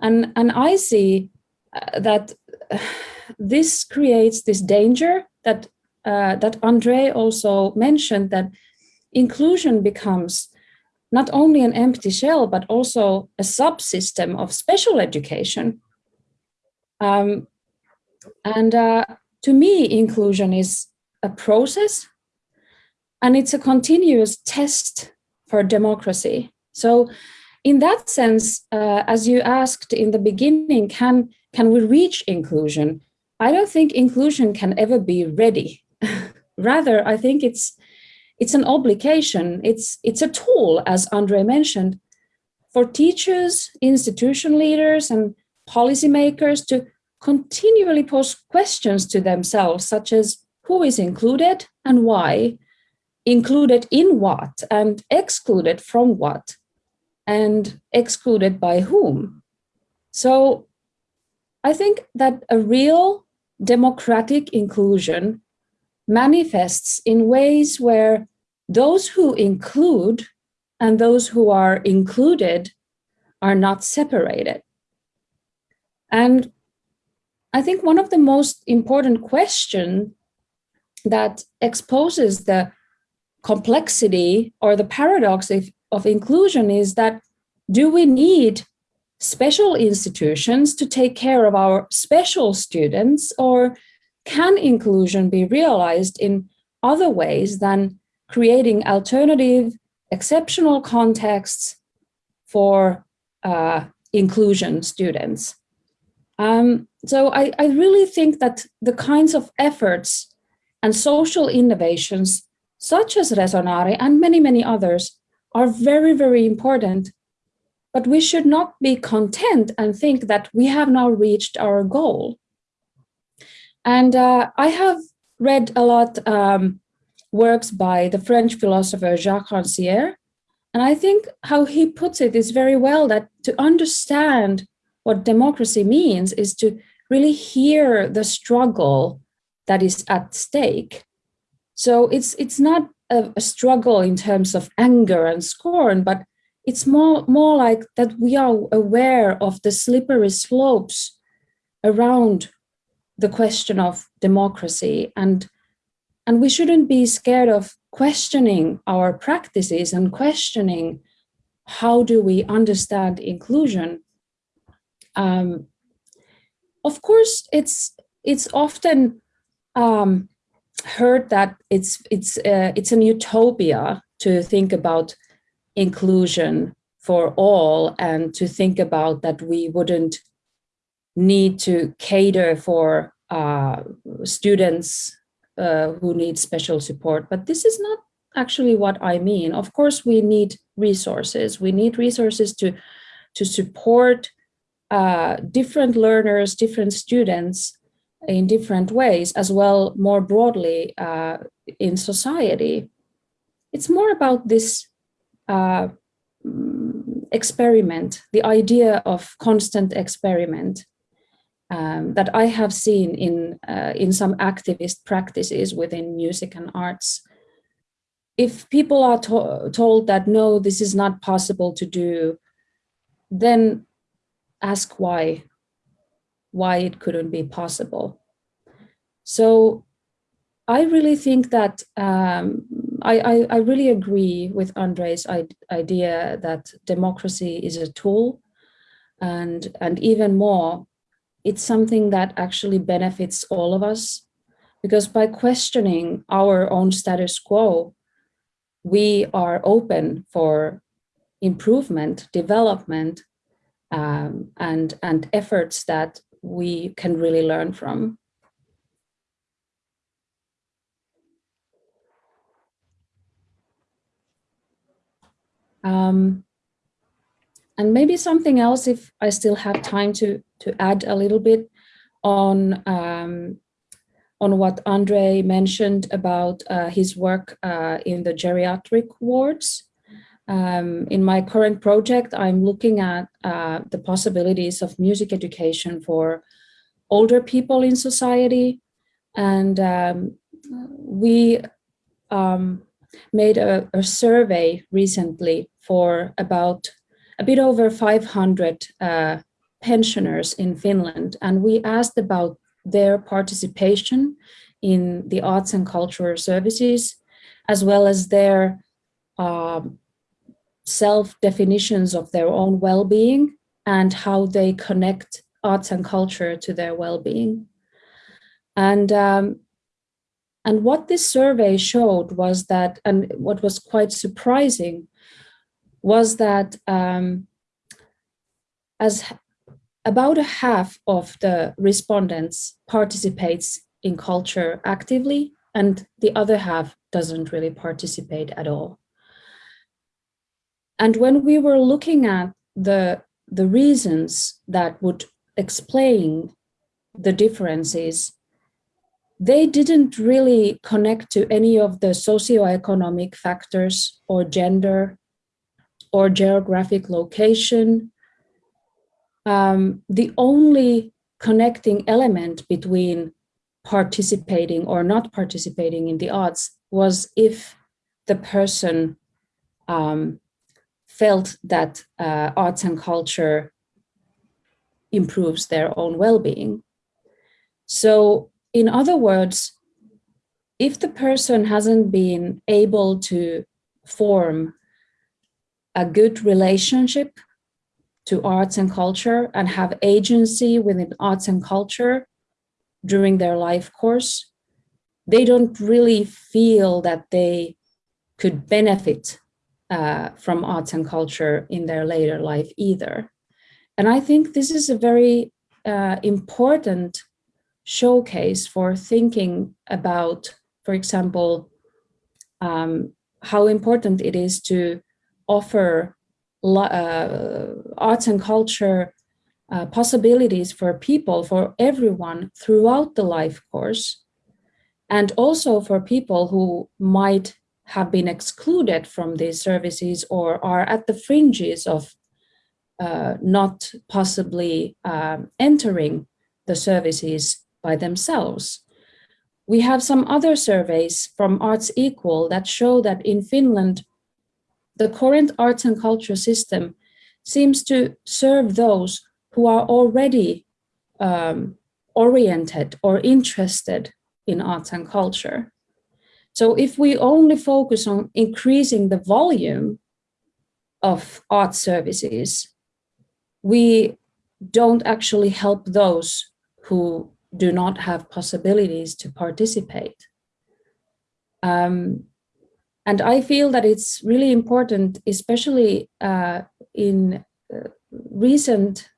[SPEAKER 2] And, and I see uh, that this creates this danger that, uh, that Andre also mentioned that inclusion becomes not only an empty shell, but also a subsystem of special education. Um, and uh, to me, inclusion is a process and it's a continuous test for democracy. So in that sense, uh, as you asked in the beginning, can, can we reach inclusion? I don't think inclusion can ever be ready. Rather, I think it's it's an obligation. It's it's a tool, as Andre mentioned, for teachers, institution leaders, and policymakers to continually pose questions to themselves, such as who is included and why, included in what, and excluded from what, and excluded by whom. So I think that a real democratic inclusion manifests in ways where those who include and those who are included are not separated. And I think one of the most important questions that exposes the complexity or the paradox of, of inclusion is that do we need special institutions to take care of our special students or can inclusion be realized in other ways than creating alternative exceptional contexts for uh, inclusion students. Um, so I, I really think that the kinds of efforts and social innovations such as Resonare and many, many others are very, very important. But we should not be content and think that we have now reached our goal. And uh, I have read a lot um, works by the French philosopher Jacques Rancière, and I think how he puts it is very well that to understand what democracy means is to really hear the struggle that is at stake so it's it's not a, a, struggle in terms of anger and scorn, but it's more more like that we are aware of the slippery slopes around the question of democracy. And and we shouldn't be scared of questioning our practices and questioning how do we understand inclusion. Um, of course it's it's often um, heard that it's it's uh, it's an utopia to think about inclusion for all and to think about that we wouldn't need to cater for uh, students uh, who need special support. But this is not actually what I mean. Of course, we need resources. We need resources to, to support uh, different learners, different students in different ways as well more broadly uh, in society. It's more about this uh, experiment, the idea of constant experiment um, that I have seen in, uh, in some activist practices within music and arts. If people are to told that, no, this is not possible to do, then ask why why it couldn't be possible. So I really think that um, I, I, I, really agree with Andre's idea that democracy is a tool and, and even more, it's something that actually benefits all of us because by questioning our own status quo, we are open for improvement, development, um, and, and efforts that we can really learn from. Um, and maybe something else if I still have time to, to add a little bit on, um, on what Andre mentioned about uh, his work uh, in the geriatric wards. Um, in my current project, I'm looking at uh, the possibilities of music education for older people in society. And um, we um, made a, a, survey recently for about a bit over 500 uh, pensioners in Finland. And we asked about their participation in the arts and cultural services, as well as their um, self-definitions of their own well-being and how they connect arts and culture to their well-being. And, um, and what this survey showed was that, and what was quite surprising, was that um, as about a half of the respondents participates in culture actively and the other half doesn't really participate at all. And when we were looking at the, the reasons that would explain the differences, they didn't really connect to any of the socioeconomic factors or gender or geographic location. Um, the only connecting element between participating or not participating in the arts was if the person um, felt that uh, arts and culture improves their own well-being. So in other words, if the person hasn't been able to form a good relationship to arts and culture and have agency within arts and culture during their life course, they don't really feel that they could benefit uh, from arts and culture in their later life either. And I think this is a very uh, important showcase for thinking about, for example, um, how important it is to offer uh, arts and culture uh, possibilities for people, for everyone throughout the life course, and also for people who might have been excluded from these services or are at the fringes of uh, not possibly um, entering the services by themselves. We have some other surveys from Arts Equal that show that in Finland, the current arts and culture system seems to serve those who are already um, oriented or interested in arts and culture. So if we only focus on increasing the volume of art services, we don't actually help those who do not have possibilities to participate. Um, and I feel that it's really important, especially uh, in uh, recent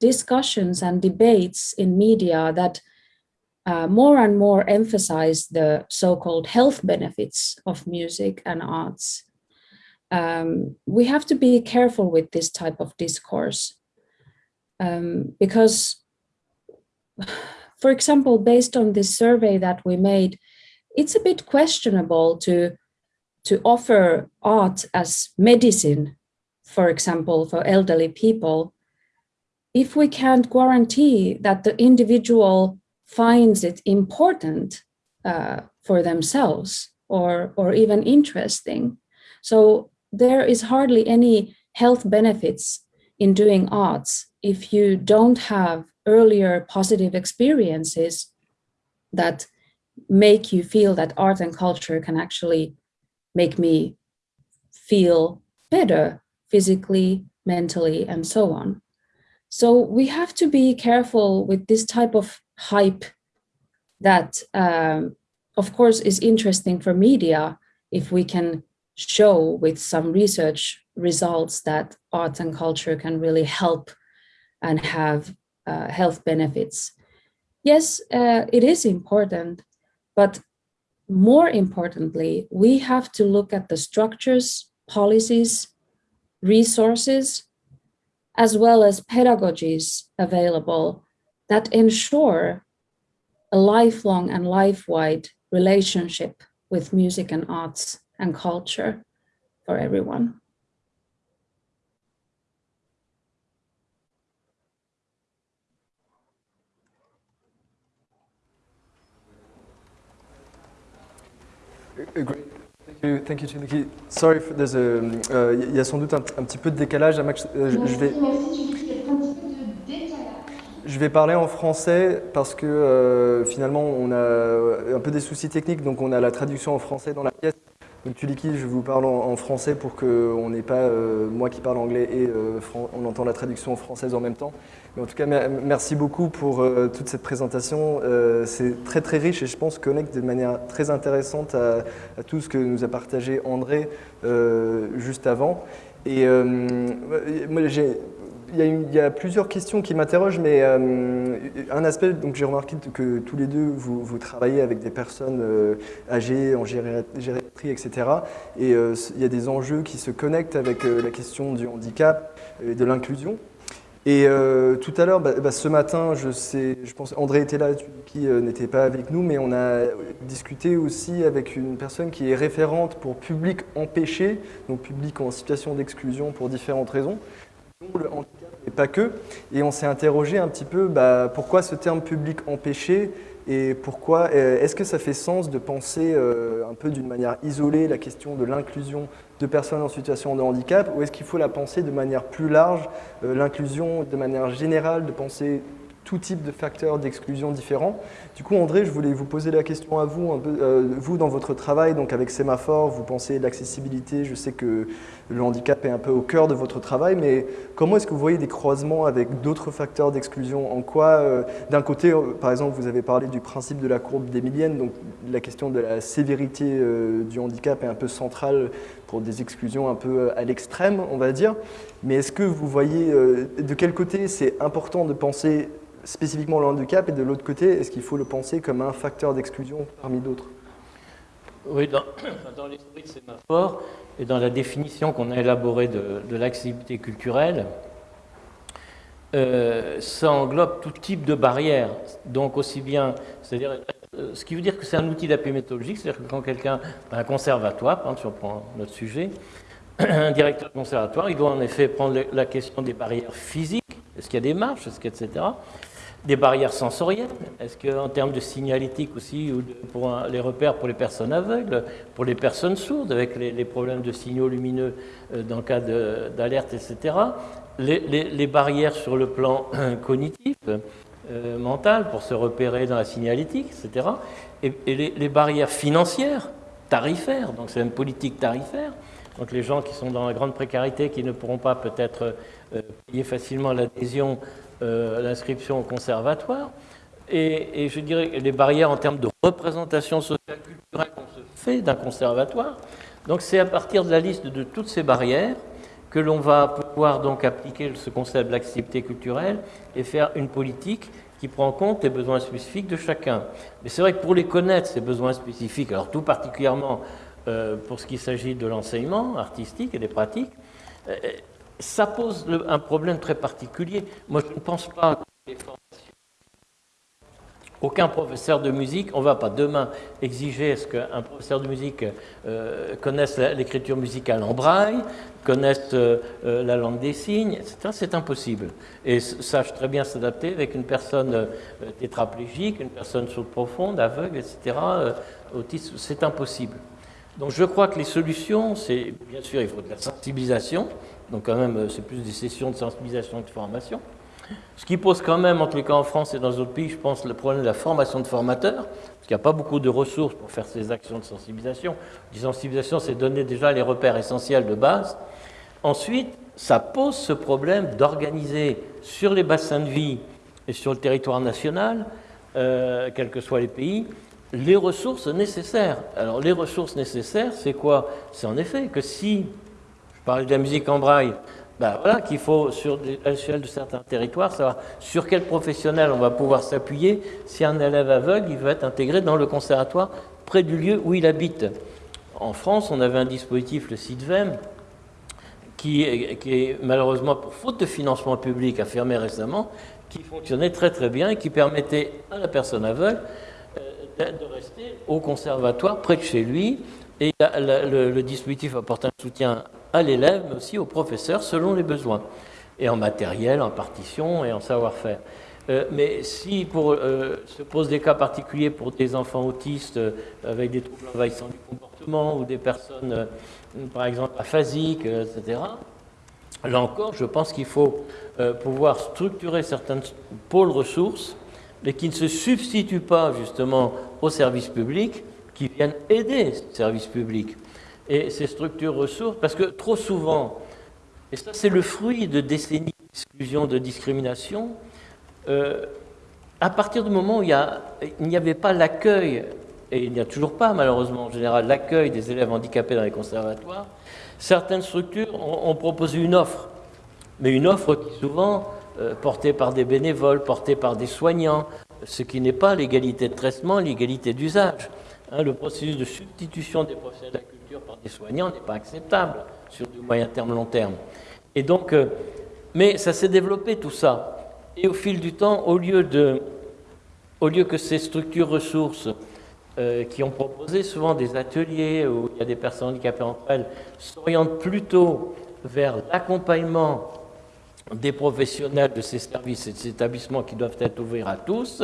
[SPEAKER 2] discussions and debates in media that uh, more and more emphasize the so-called health benefits of music and arts. Um, we have to be careful with this type of discourse um, because, for example, based on this survey that we made, it's a bit questionable to, to offer art as medicine, for example, for elderly people, if we can't guarantee that the individual finds it important uh, for themselves or, or even interesting. So there is hardly any health benefits in doing arts if you don't have earlier positive experiences that make you feel that art and culture can actually make me feel better physically, mentally, and so on. So we have to be careful with this type of hype that, um, of course, is interesting for media if we can show with some research results that art and culture can really help and have uh, health benefits. Yes, uh, it is important, but more importantly, we have to look at the structures, policies, resources, as well as pedagogies available that ensure a lifelong and life-wide relationship with music and arts and culture for everyone.
[SPEAKER 1] Great. Thank you, thank you. Sorry, there's a, uh, il y a sans doute un, un, petit peu de décalage. Max,
[SPEAKER 4] euh,
[SPEAKER 1] je vais...
[SPEAKER 4] merci Chiniki, un petit peu de décalage.
[SPEAKER 1] Je vais parler en français parce que euh, finalement on a un peu des soucis techniques, donc on a la traduction en français dans la pièce. Donc Tuliki, je vous parle en, français pour qu'on n'ait pas euh, moi qui parle anglais et euh, on entend la traduction française en même temps. Mais en tout cas, merci beaucoup pour euh, toute cette présentation. C'est très très riche et je pense connecte de manière très intéressante à, à tout ce que nous a partagé André juste avant. Et moi, j'ai il y, a plusieurs questions qui m'interrogent, mais euh, un aspect, donc j'ai remarqué que tous les deux, vous, vous travaillez avec des personnes euh, âgées, en gériatrie, etc. Et euh, il y a des enjeux qui se connectent avec la question du handicap et de l'inclusion. Et tout à l'heure, bah, bah, ce matin, je sais, je pense, André était là, qui n'était pas avec nous, mais on a discuté aussi avec une personne qui est référente pour public empêché, donc public en situation d'exclusion pour différentes raisons le handicap, mais pas que. Et on s'est interrogé un petit peu bah, pourquoi ce terme public empêché et pourquoi est-ce que ça fait sens de penser euh, un peu d'une manière isolée la question de l'inclusion de personnes en situation de handicap ou est-ce qu'il faut la penser de manière plus large, euh, l'inclusion de manière générale, de penser tout type de facteurs d'exclusion différents? Du coup, André, je voulais vous poser la question à vous, euh, vous dans votre travail, donc avec Sémaphore, vous pensez l'accessibilité, je sais que le handicap est un peu au cœur de votre travail, mais comment est-ce que vous voyez des croisements avec d'autres facteurs d'exclusion? En quoi, euh, d'un côté, euh, par exemple, vous avez parlé du principe de la courbe d'Emilienne, donc la question de la sévérité du handicap est un peu centrale pour des exclusions un peu à l'extrême, on va dire. Mais est-ce que vous voyez, de quel côté c'est important de penser spécifiquement le handicap et de l'autre côté, est-ce qu'il faut le penser comme un facteur d'exclusion parmi d'autres?
[SPEAKER 3] Oui, dans, dans l'esprit de Sémaphore et dans la définition qu'on a élaborée de, l'activité culturelle, euh, ça englobe tout type de barrières. Donc aussi bien, c'est-à-dire, euh, ce qui veut dire que c'est un outil d'appui méthodologique, c'est-à-dire que quand quelqu'un, un conservatoire, si on prend notre sujet, un directeur de conservatoire, il doit en effet prendre la question des barrières physiques, est-ce qu'il y a des marches, est-ce etc des barrières sensorielles Est-ce qu'en termes de signalétique aussi, ou pour les repères pour les personnes aveugles, pour les personnes sourdes, avec les, problèmes de signaux lumineux euh, dans le cas d'alerte, etc. Les, barrières sur le plan cognitif, euh, mental, pour se repérer dans la signalétique, etc. Et, les, barrières financières, tarifaires, donc c'est une politique tarifaire. Donc les gens qui sont dans la grande précarité, qui ne pourront pas peut-être euh, payer facilement l'adhésion euh, l'inscription au conservatoire. Et, et, je dirais les barrières en termes de représentation sociale culturelle qu'on se fait d'un conservatoire. Donc c'est à partir de la liste de toutes ces barrières que l'on va pouvoir donc appliquer ce concept d'activité culturelle et faire une politique qui prend en compte les besoins spécifiques de chacun. Mais c'est vrai que pour les connaître, ces besoins spécifiques, alors tout particulièrement euh, pour ce qui s'agit de l'enseignement artistique et des pratiques, euh, ça pose un problème très particulier. Moi, je ne pense pas que professeur de musique, on ne va pas demain exiger ce qu'un professeur de musique euh, connaisse l'écriture musicale en braille, connaisse euh, la langue des signes, etc. C'est impossible. Et sache très bien s'adapter avec une personne euh, tétraplégique, une personne sourde profonde, aveugle, etc. c'est impossible. Donc je crois que les solutions, c'est bien sûr, il faut de la sensibilisation, donc quand même, euh, c'est plus des sessions de sensibilisation que de formation. Ce qui pose quand même, en les cas en France et dans d'autres pays, je pense, le problème de la formation de formateurs, parce qu'il n'y a pas beaucoup de ressources pour faire ces actions de sensibilisation. La sensibilisation, c'est donner déjà les repères essentiels de base. Ensuite, ça pose ce problème d'organiser sur les bassins de vie et sur le territoire national, euh, quels que soient les pays, les ressources nécessaires. Alors les ressources nécessaires, c'est quoi? C'est en effet que si parler de la musique en braille, ben voilà qu'il faut, sur l'échelle de certains territoires, savoir sur quel professionnel on va pouvoir s'appuyer si un élève aveugle il veut être intégré dans le conservatoire près du lieu où il habite. En France, on avait un dispositif, le CIDVEM, qui est, malheureusement, pour faute de financement public, a fermé récemment, qui fonctionnait très très bien et qui permettait à la personne aveugle euh, de rester au conservatoire près de chez lui. Et le, le dispositif apporte un soutien à l'élève, mais aussi au professeur selon les besoins, et en matériel, en partition et en savoir-faire. Euh, mais si euh, se posent des cas particuliers pour des enfants autistes euh, avec des troubles envahissants du comportement ou des personnes, par exemple, aphasiques, etc., là encore, je pense qu'il faut pouvoir structurer certains pôles ressources, mais qui ne se substituent pas justement aux services publics, qui viennent aider ces services publics. Et ces structures ressources, parce que trop souvent, et ça c'est le fruit de décennies d'exclusion, de discrimination, euh, à partir du moment où il n'y avait pas l'accueil, et il n'y a toujours pas malheureusement en général l'accueil des élèves handicapés dans les conservatoires, certaines structures ont, proposé une offre, mais une offre qui souvent euh, portée par des bénévoles, portée par des soignants, ce qui n'est pas l'égalité de traitement, l'égalité d'usage. Hein, le processus de substitution des professionnels par des soignants n'est pas acceptable sur du moyen terme, long terme. Et donc, euh, mais ça s'est développé tout ça. Et au fil du temps, au lieu, de, au lieu que ces structures ressources euh, qui ont proposé souvent des ateliers où il y a des personnes handicapées entre elles s'orientent plutôt vers l'accompagnement des professionnels de ces services et de ces établissements qui doivent être ouverts à tous,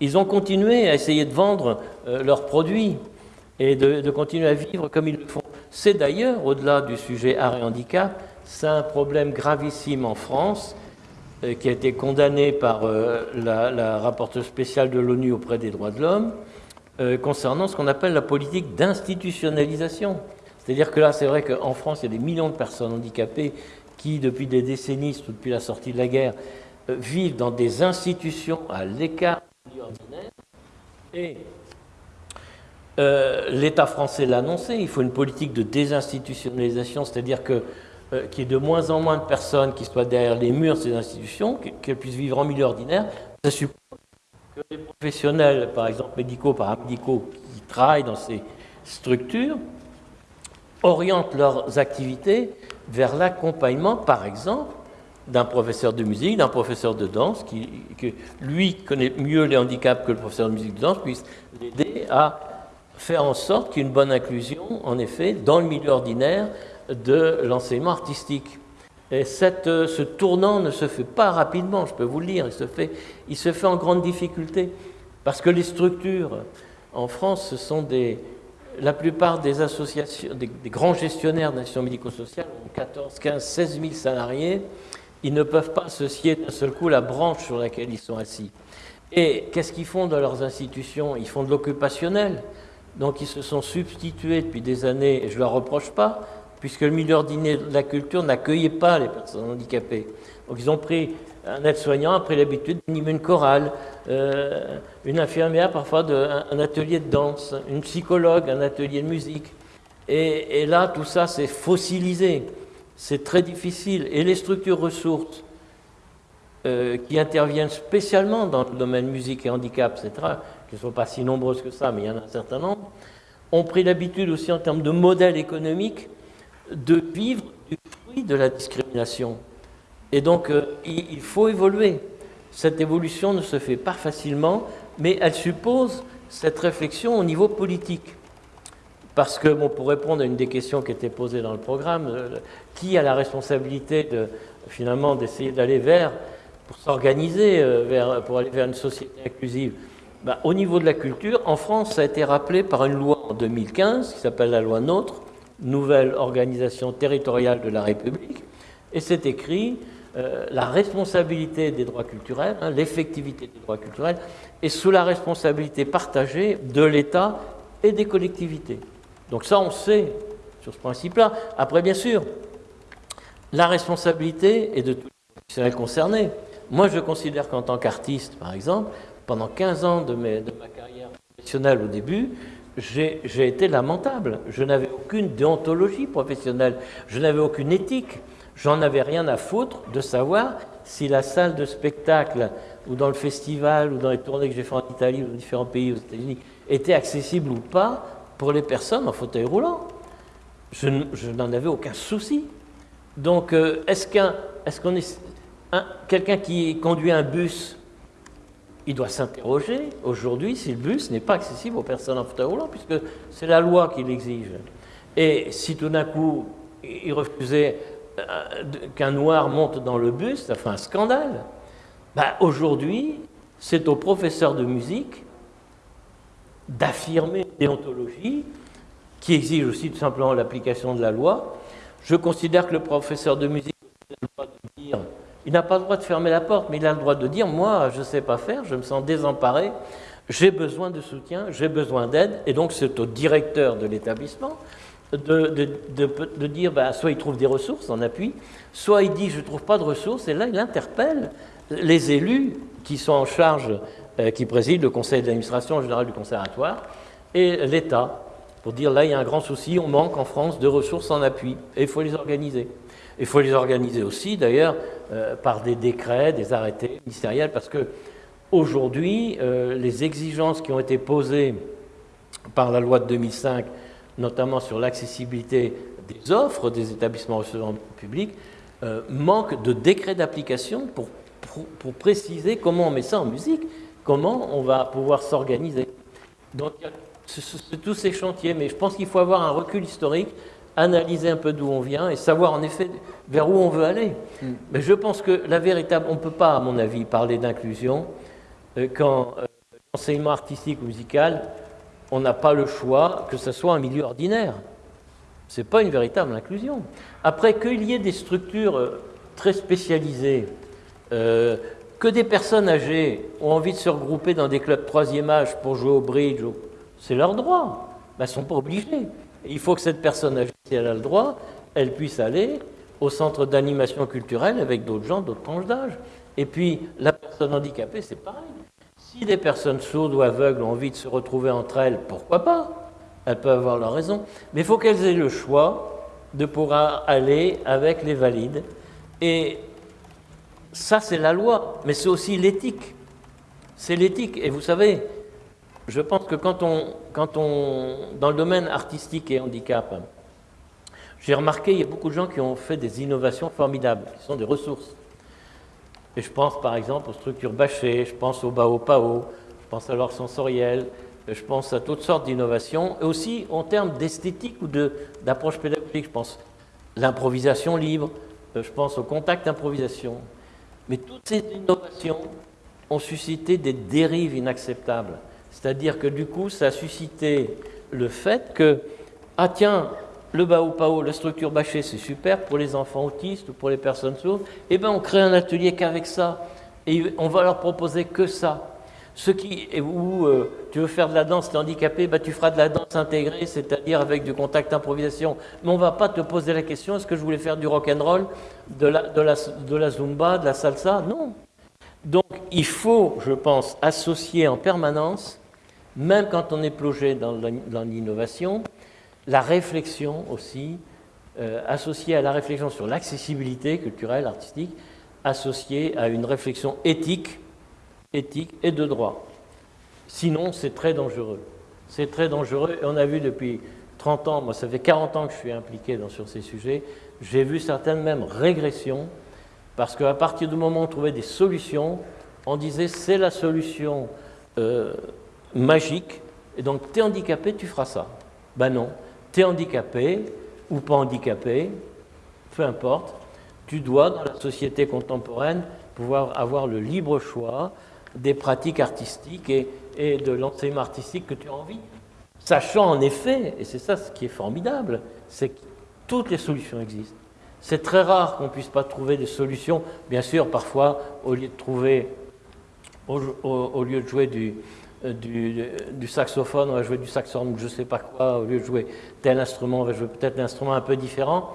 [SPEAKER 3] ils ont continué à essayer de vendre euh, leurs produits et de, continuer à vivre comme ils le font. C'est d'ailleurs, au-delà du sujet art handicap, c'est un problème gravissime en France euh, qui a été condamné par euh, la, rapporteure spéciale de l'ONU auprès des droits de l'homme, euh, concernant ce qu'on appelle la politique d'institutionnalisation. C'est-à-dire que là, c'est vrai qu'en France, il y a des millions de personnes handicapées qui, depuis des décennies, depuis la sortie de la guerre, vivent dans des institutions à l'écart du ordinaire. Et l'État français l'a annoncé, il faut une politique de désinstitutionnalisation, c'est-à-dire que euh, qu'il y ait de moins en moins de personnes qui soient derrière les murs de ces institutions, qu'elles puissent vivre en milieu ordinaire, ça suppose que les professionnels, par exemple médicaux, paramédicaux, qui travaillent dans ces structures, orientent leurs activités vers l'accompagnement, par exemple, d'un professeur de musique, d'un professeur de danse, qui, lui connaît mieux les handicaps que le professeur de musique de danse, puisse l'aider à faire en sorte qu'il y ait une bonne inclusion, en effet, dans le milieu ordinaire, de l'enseignement artistique. Et euh, ce tournant ne se fait pas rapidement, je peux vous le dire, il se fait, il se fait en grande difficulté, parce que les structures en France, ce sont des, la plupart des associations, des, grands gestionnaires d'institutions médico-sociales ont 14, 15, 16 000 salariés, ils ne peuvent pas associer d'un seul coup la branche sur laquelle ils sont assis. Et qu'est-ce qu'ils font dans leurs institutions? Ils font de l'occupationnel. Donc ils se sont substitués depuis des années, et je ne leur reproche pas, puisque le milieu ordinaire de la culture n'accueillait pas les personnes handicapées. Donc ils ont pris un aide-soignant a pris l'habitude d'animer une chorale, euh, une infirmière parfois de, un, atelier de danse, une psychologue, un atelier de musique. Et, là, tout ça, c'est fossilisé. C'est très difficile. Et les structures ressources euh, qui interviennent spécialement dans le domaine musique et handicap, etc., qui ne sont pas si nombreuses que ça, mais il y en a un certain nombre, ont pris l'habitude aussi en termes de modèle économique de vivre du fruit de la discrimination. Et donc, euh, il, faut évoluer. Cette évolution ne se fait pas facilement, mais elle suppose cette réflexion au niveau politique. Parce que, bon, pour répondre à une des questions qui était posée dans le programme, euh, qui a la responsabilité finalement d'essayer d'aller vers, pour s'organiser, euh, pour aller vers une société inclusive ben, Au niveau de la culture, en France, ça a été rappelé par une loi en 2015 qui s'appelle la loi NOTRe, nouvelle organisation territoriale de la République, et c'est écrit euh, la responsabilité des droits culturels, hein, l'effectivité des droits culturels, est sous la responsabilité partagée de l'État et des collectivités. Donc ça, on sait sur ce principe-là. Après, bien sûr, la responsabilité est de tous les professionnels concernés. Moi, je considère qu'en tant qu'artiste, par exemple, pendant 15 ans de, ma carrière professionnelle au début, j'ai été lamentable. Je n'avais aucune déontologie professionnelle, je n'avais aucune éthique. J'en avais rien à foutre de savoir si la salle de spectacle ou dans le festival ou dans les tournées que j'ai fait en Italie ou dans différents pays aux États-Unis était accessible ou pas pour les personnes en fauteuil roulant. Je, n'en avais aucun souci. Donc, euh, est-ce qu'on est, quelqu'un qui conduit un bus, il doit s'interroger aujourd'hui si le bus n'est pas accessible aux personnes en fauteuil roulant, puisque c'est la loi qui l'exige. Et si tout d'un coup il refusait euh, qu'un noir monte dans le bus, ça fait un scandale. Ben, aujourd'hui, c'est au professeur de musique d'affirmer une déontologie qui exige aussi tout simplement l'application de la loi. Je considère que le professeur de musique a le droit de dire, il n'a pas le droit de fermer la porte, mais il a le droit de dire, moi, je ne sais pas faire, je me sens désemparé, j'ai besoin de soutien, j'ai besoin d'aide, et donc c'est au directeur de l'établissement de, dire, bah, soit il trouve des ressources en appui, soit il dit, je ne trouve pas de ressources, et là, il interpelle les élus qui sont en charge, euh, qui président le conseil d'administration général du conservatoire, et l'État, pour dire, là, il y a un grand souci, on manque en France de ressources en appui, et il faut les organiser. Il faut les organiser aussi, d'ailleurs, euh, par des décrets, des arrêtés ministériels, parce que aujourd'hui, euh, les exigences qui ont été posées par la loi de 2005 notamment sur l'accessibilité des offres des établissements recevant public, euh, manque de décret d'application pour, pour, préciser comment on met ça en musique, comment on va pouvoir s'organiser. Donc, c'est tous ces chantiers, mais je pense qu'il faut avoir un recul historique, analyser un peu d'où on vient et savoir en effet vers où on veut aller. Mm. Mais je pense que la véritable, on ne peut pas, à mon avis, parler d'inclusion euh, quand euh, l'enseignement artistique ou musical on n'a pas le choix que ce soit un milieu ordinaire. Ce n'est pas une véritable inclusion. Après, qu'il y ait des structures euh, très spécialisées, euh, que des personnes âgées ont envie de se regrouper dans des clubs troisième âge pour jouer au bridge, c'est leur droit. Ben, elles ne sont pas obligées. Il faut que cette personne si elle a le droit, elle puisse aller au centre d'animation culturelle avec d'autres gens, d'autres tranches d'âge. Et puis, la personne handicapée, c'est pareil. Si des personnes sourdes ou aveugles ont envie de se retrouver entre elles, pourquoi pas? Elles peuvent avoir leur raison. Mais il faut qu'elles aient le choix de pouvoir aller avec les valides. Et ça, c'est la loi, mais c'est aussi l'éthique. C'est l'éthique. Et vous savez, je pense que quand on, quand on, dans le domaine artistique et handicap, j'ai remarqué, il y a beaucoup de gens qui ont fait des innovations formidables, qui sont des ressources. Et je pense par exemple aux structures bâchées, je pense au Bao Pao, je pense à l'or sensoriel, je pense à toutes sortes d'innovations, et aussi en termes d'esthétique ou d'approche pédagogique, je pense l'improvisation libre, je pense au contact improvisation. Mais toutes ces innovations ont suscité des dérives inacceptables. C'est-à-dire que du coup, ça a suscité le fait que, ah tiens, le Bao Pao, la structure bâchée, c'est super pour les enfants autistes ou pour les personnes sourdes. Eh bien, on crée un atelier qu'avec ça. Et on va leur proposer que ça. Ce qui, où euh, tu veux faire de la danse, tu es handicapé, bah, tu feras de la danse intégrée, c'est-à-dire avec du contact improvisation. Mais on ne va pas te poser la question, est-ce que je voulais faire du rock and roll, de la, de, la, de la zumba, de la salsa? Non. Donc il faut, je pense, associer en permanence, même quand on est plongé dans l'innovation, la réflexion aussi, euh, associée à la réflexion sur l'accessibilité culturelle, artistique, associée à une réflexion éthique, éthique et de droit. Sinon, c'est très dangereux. C'est très dangereux et on a vu depuis 30 ans, moi ça fait 40 ans que je suis impliqué sur ces sujets, j'ai vu certaines même régressions parce qu'à partir du moment où on trouvait des solutions, on disait c'est la solution euh, magique et donc tu es handicapé, tu feras ça. Ben non, tu es handicapé ou pas handicapé, peu importe, tu dois, dans la société contemporaine, pouvoir avoir le libre choix des pratiques artistiques et, et de l'enseignement artistique que tu as envie. Sachant en effet, et c'est ça ce qui est formidable, c'est que toutes les solutions existent. C'est très rare qu'on ne puisse pas trouver des solutions. Bien sûr, parfois, au lieu de trouver, au lieu de jouer du, euh, du, saxophone, on va jouer du saxophone, je ne sais pas quoi, au lieu de jouer tel instrument, on va jouer peut-être un instrument un peu différent.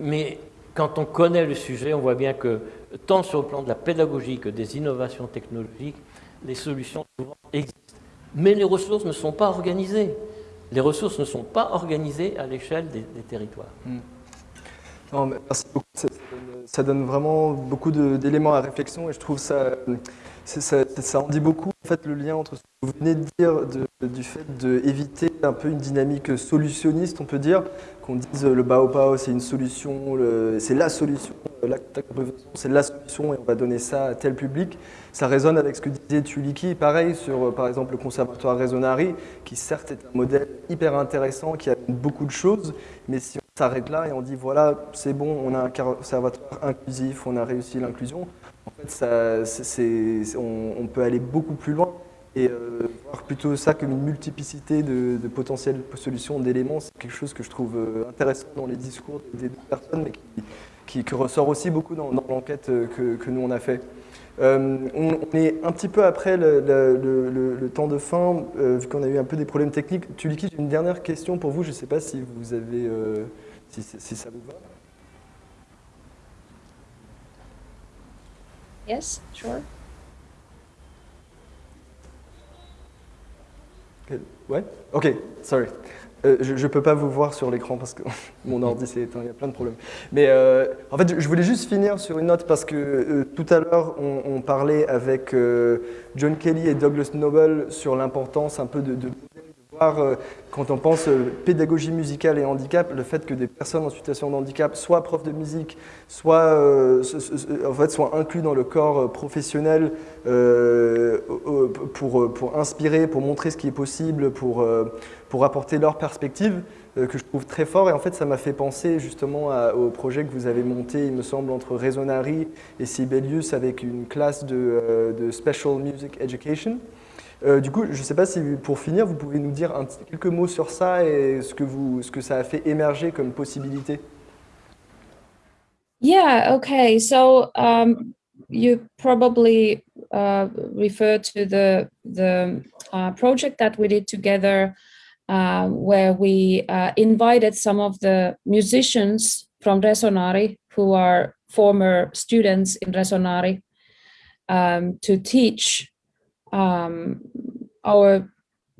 [SPEAKER 3] Mais quand on connaît le sujet, on voit bien que tant sur le plan de la pédagogie que des innovations technologiques, les solutions souvent existent. Mais les ressources ne sont pas organisées. Les ressources ne sont pas organisées à l'échelle des, territoires.
[SPEAKER 1] Hmm. merci beaucoup. Ça donne, vraiment beaucoup d'éléments à réflexion et je trouve ça ça, ça, en dit beaucoup, en fait, le lien entre ce que vous venez de dire du fait d'éviter un peu une dynamique solutionniste, on peut dire, qu'on dise le Baopao c'est une solution, c'est la solution, c'est la solution et on va donner ça à tel public. Ça résonne avec ce que disait Tuliki, pareil sur par exemple le conservatoire Resonari, qui certes est un modèle hyper intéressant, qui a beaucoup de choses, mais si on s'arrête là et on dit voilà, c'est bon, on a un conservatoire inclusif, on a réussi l'inclusion, en fait, on, peut aller beaucoup plus loin et euh, voir plutôt ça comme une multiplicité de, potentielles solutions, d'éléments, c'est quelque chose que je trouve euh, intéressant dans les discours des deux personnes, mais qui, ressort aussi beaucoup dans, l'enquête euh, que, nous on a fait. on, est un petit peu après le, temps de fin, vu qu'on a eu un peu des problèmes techniques. Tuliki, j'ai une dernière question pour vous, je ne sais pas si vous avez, si ça vous va.
[SPEAKER 2] Yes, sure.
[SPEAKER 1] Ouais Ok, sorry. Euh, je ne peux pas vous voir sur l'écran parce que mon ordi s'est éteint, il y a plein de problèmes. Mais euh, en fait, je voulais juste finir sur une note parce que euh, tout à l'heure, on, parlait avec John Kelly et Douglas Noble sur l'importance un peu de, euh, quand on pense euh, pédagogie musicale et handicap, le fait que des personnes en situation de handicap soient profs de musique, soit, euh, en fait, soient inclus dans le corps professionnel pour, pour inspirer, pour montrer ce qui est possible, pour, pour apporter leur perspective, que je trouve très fort. Et en fait, ça m'a fait penser justement au projet que vous avez monté, il me semble, entre Resonari et Sibelius avec une classe de Special Music Education. Euh, du coup, je ne sais pas si pour finir, vous pouvez nous dire un quelques mots sur ça et ce que, vous, ce que ça a fait émerger comme possibilité.
[SPEAKER 2] Yeah, okay. So um, you probably uh, refer to the, the uh, project that we did together uh, where we uh, invited some of the musicians from Resonari who are former students in Resonari um, to teach um, our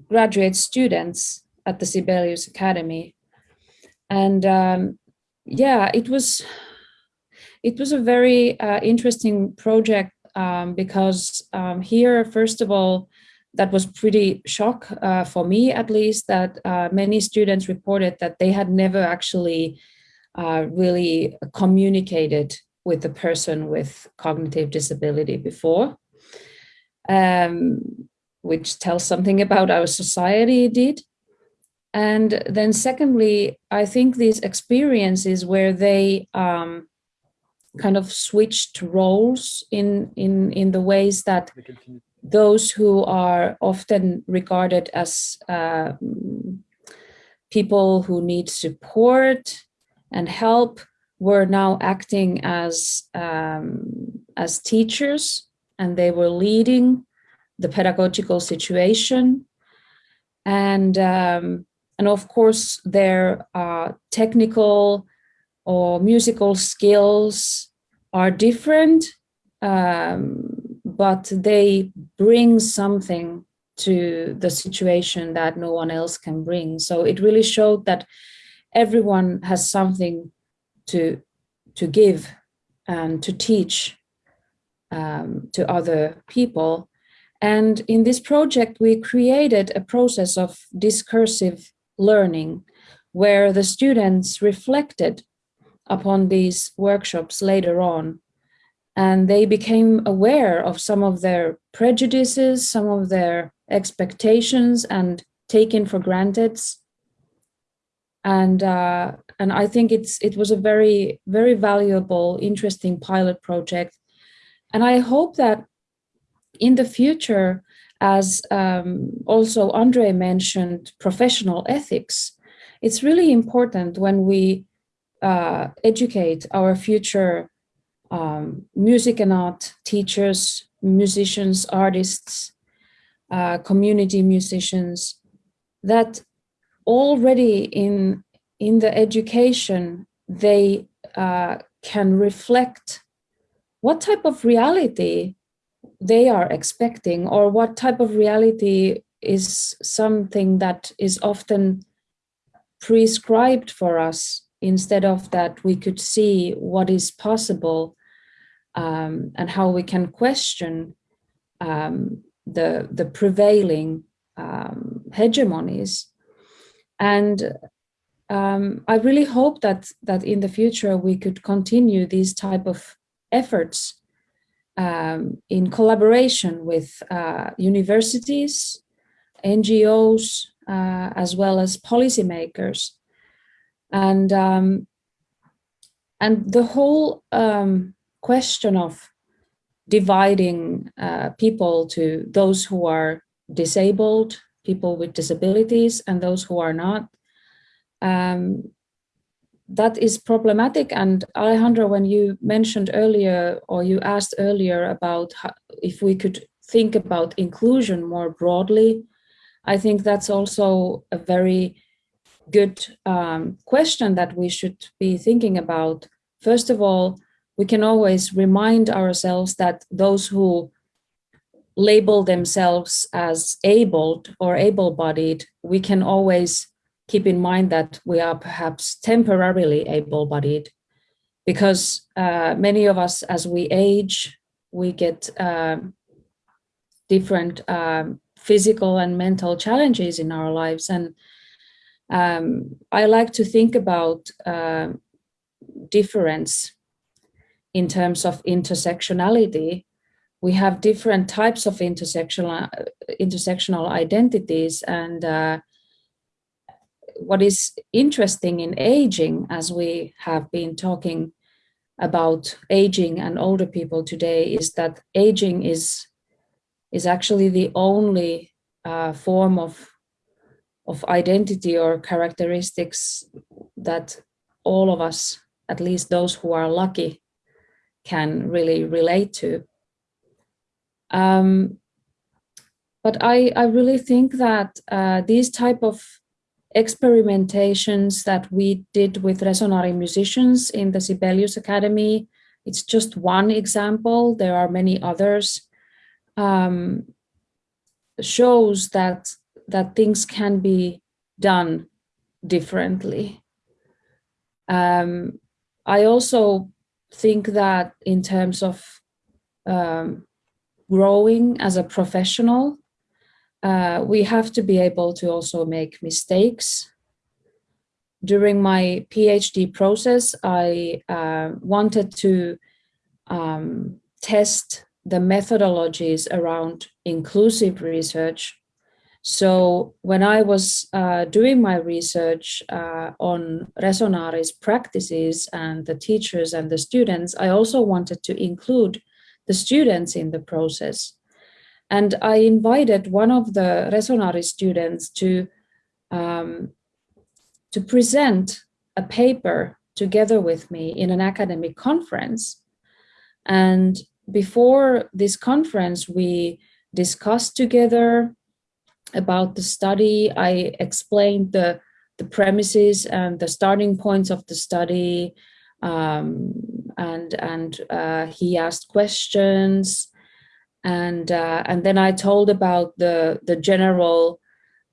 [SPEAKER 2] graduate students at the Sibelius Academy. And um, yeah, it was it was a very uh, interesting project um, because um, here, first of all, that was pretty shock uh, for me, at least, that uh, many students reported that they had never actually uh, really communicated with the person with cognitive disability before um, which tells something about our society did. And then secondly, I think these experiences where they um, kind of switched roles in, in, in the ways that those who are often regarded as uh, people who need support and help were now acting as um, as teachers and they were leading the pedagogical situation. And, um, and of course, their uh, technical or musical skills are different, um, but they bring something to the situation that no one else can bring. So it really showed that everyone has something to, to give and to teach um, to other people. And in this project, we created a process of discursive learning where the students reflected upon these workshops later on. And they became aware of some of their prejudices, some of their expectations and taken for granted. And uh, and I think it's it was a very, very valuable, interesting pilot project and I hope that in the future, as um, also Andre mentioned, professional ethics, it's really important when we uh, educate our future um, music and art teachers, musicians, artists, uh, community musicians, that already in, in the education, they uh, can reflect what type of reality they are expecting or what type of reality is something that is often prescribed for us instead of that we could see what is possible um, and how we can question um, the, the prevailing um, hegemonies. And um, I really hope that that in the future we could continue these type of efforts um, in collaboration with uh, universities, NGOs, uh, as well as policymakers. And, um, and the whole um, question of dividing uh, people to those who are disabled, people with disabilities, and those who are not, um, that is problematic. And Alejandro, when you mentioned earlier, or you asked earlier about how, if we could think about inclusion more broadly, I think that's also a very good um, question that we should be thinking about. First of all, we can always remind ourselves that those who label themselves as abled or able-bodied, we can always keep in mind that we are perhaps temporarily able-bodied because uh, many of us, as we age, we get uh, different um, physical and mental challenges in our lives. And um, I like to think about uh, difference in terms of intersectionality. We have different types of intersectional, intersectional identities and uh, what is interesting in aging, as we have been talking about aging and older people today, is that aging is, is actually the only uh, form of, of identity or characteristics that all of us, at least those who are lucky, can really relate to. Um, but I, I really think that uh, these type of experimentations that we did with Resonare musicians in the Sibelius Academy. It's just one example. There are many others. Um, shows that that things can be done differently. Um, I also think that in terms of um, growing as a professional, uh, we have to be able to also make mistakes. During my PhD process, I uh, wanted to um, test the methodologies around inclusive research. So when I was uh, doing my research uh, on Resonare's practices and the teachers and the students, I also wanted to include the students in the process. And I invited one of the Resonare students to, um, to present a paper together with me in an academic conference. And before this conference, we discussed together about the study. I explained the, the premises and the starting points of the study. Um, and and uh, he asked questions and uh, and then I told about the the general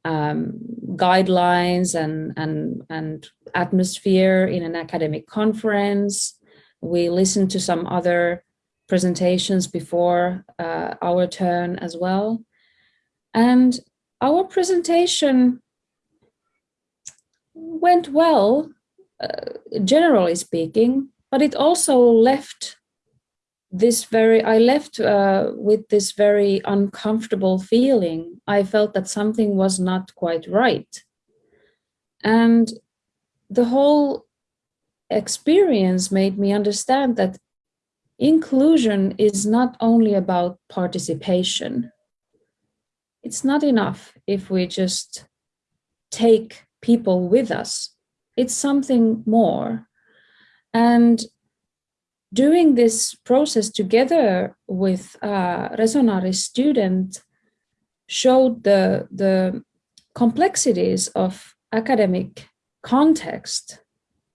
[SPEAKER 2] um, guidelines and and and atmosphere in an academic conference. We listened to some other presentations before uh, our turn as well, and our presentation went well, uh, generally speaking, but it also left this very, I left uh, with this very uncomfortable feeling. I felt that something was not quite right. And the whole experience made me understand that inclusion is not only about participation. It's not enough if we just take people with us. It's something more. And doing this process together with uh, Resonare student showed the, the complexities of academic context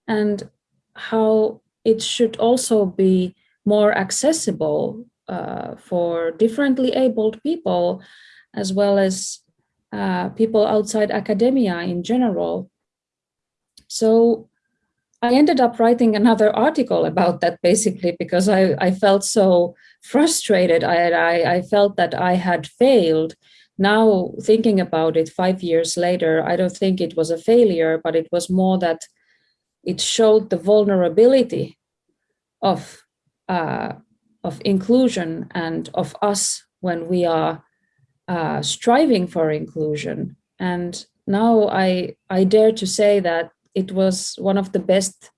[SPEAKER 2] and how it should also be more accessible uh, for differently abled people as well as uh, people outside academia in general. So I ended up writing another article about that basically because I, I felt so frustrated. I, I, I felt that I had failed now thinking about it five years later, I don't think it was a failure, but it was more that it showed the vulnerability of, uh, of inclusion and of us when we are uh, striving for inclusion. And now I, I dare to say that it was one of the best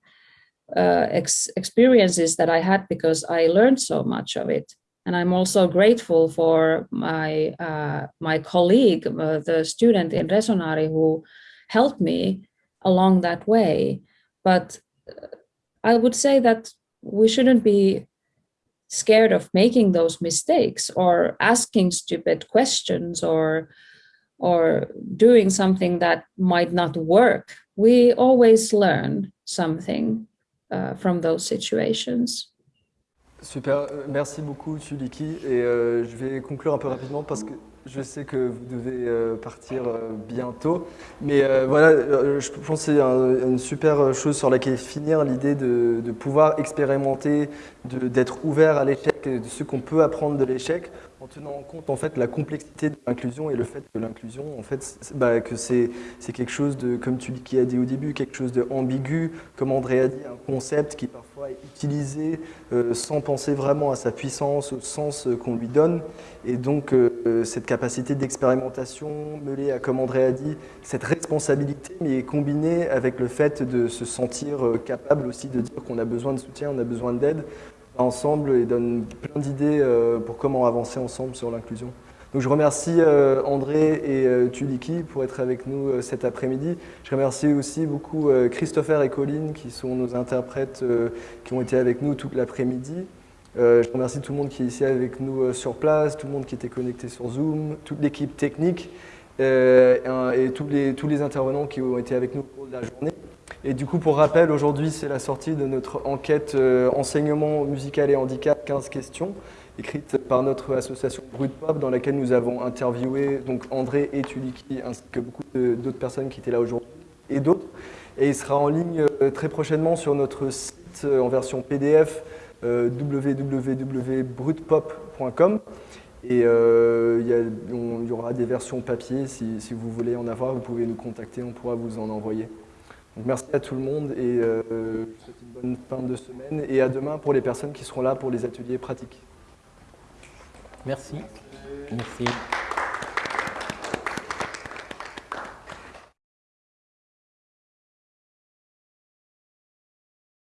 [SPEAKER 2] uh, ex experiences that I had because I learned so much of it. And I'm also grateful for my uh, my colleague, uh, the student in Resonari, who helped me along that way. But uh, I would say that we shouldn't be scared of making those mistakes or asking stupid questions or or doing something that might not work. We always learn something uh, from those situations.
[SPEAKER 1] Super, euh, merci beaucoup Tuliki et euh, je vais conclure un peu rapidement parce que je sais que vous devez euh, partir bientôt. Mais voilà, je pense que c'est une super chose sur laquelle finir, l'idée de, de, pouvoir expérimenter, d'être ouvert à l'échec de ce qu'on peut apprendre de l'échec en tenant en compte en fait la complexité de l'inclusion et le fait que l'inclusion en fait bah, que c'est quelque chose de comme tu qui a dit au début quelque chose de ambigu comme André a dit un concept qui parfois est utilisé euh, sans penser vraiment à sa puissance au sens euh, qu'on lui donne. Et donc euh, cette capacité d'expérimentation mêlée à comme André a dit cette responsabilité mais combinée avec le fait de se sentir capable aussi de dire qu'on a besoin de soutien on a besoin d'aide ensemble et donne plein d'idées euh, pour comment avancer ensemble sur l'inclusion. Donc je remercie euh, André et euh, Tuliki pour être avec nous cet après-midi. Je remercie aussi beaucoup Christopher et Colline qui sont nos interprètes qui ont été avec nous toute l'après-midi. je remercie tout le monde qui est ici avec nous sur place, tout le monde qui était connecté sur Zoom, toute l'équipe technique et, tous, les, tous les intervenants qui ont été avec nous au cours de la journée. Et du coup, pour rappel, aujourd'hui, c'est la sortie de notre enquête euh, enseignement musical et handicap 15 questions, écrite par notre association Brut Pop, dans laquelle nous avons interviewé donc André et Tuliki, ainsi que beaucoup d'autres personnes qui étaient là aujourd'hui, et d'autres. Et il sera en ligne euh, très prochainement sur notre site euh, en version PDF www.brutpop.com. Et il y, aura des versions papier, si, si vous voulez en avoir, vous pouvez nous contacter, on pourra vous en envoyer merci à tout le monde et euh, je vous souhaite une bonne fin de semaine et à demain pour les personnes qui seront là pour les ateliers pratiques.
[SPEAKER 3] Merci. Merci.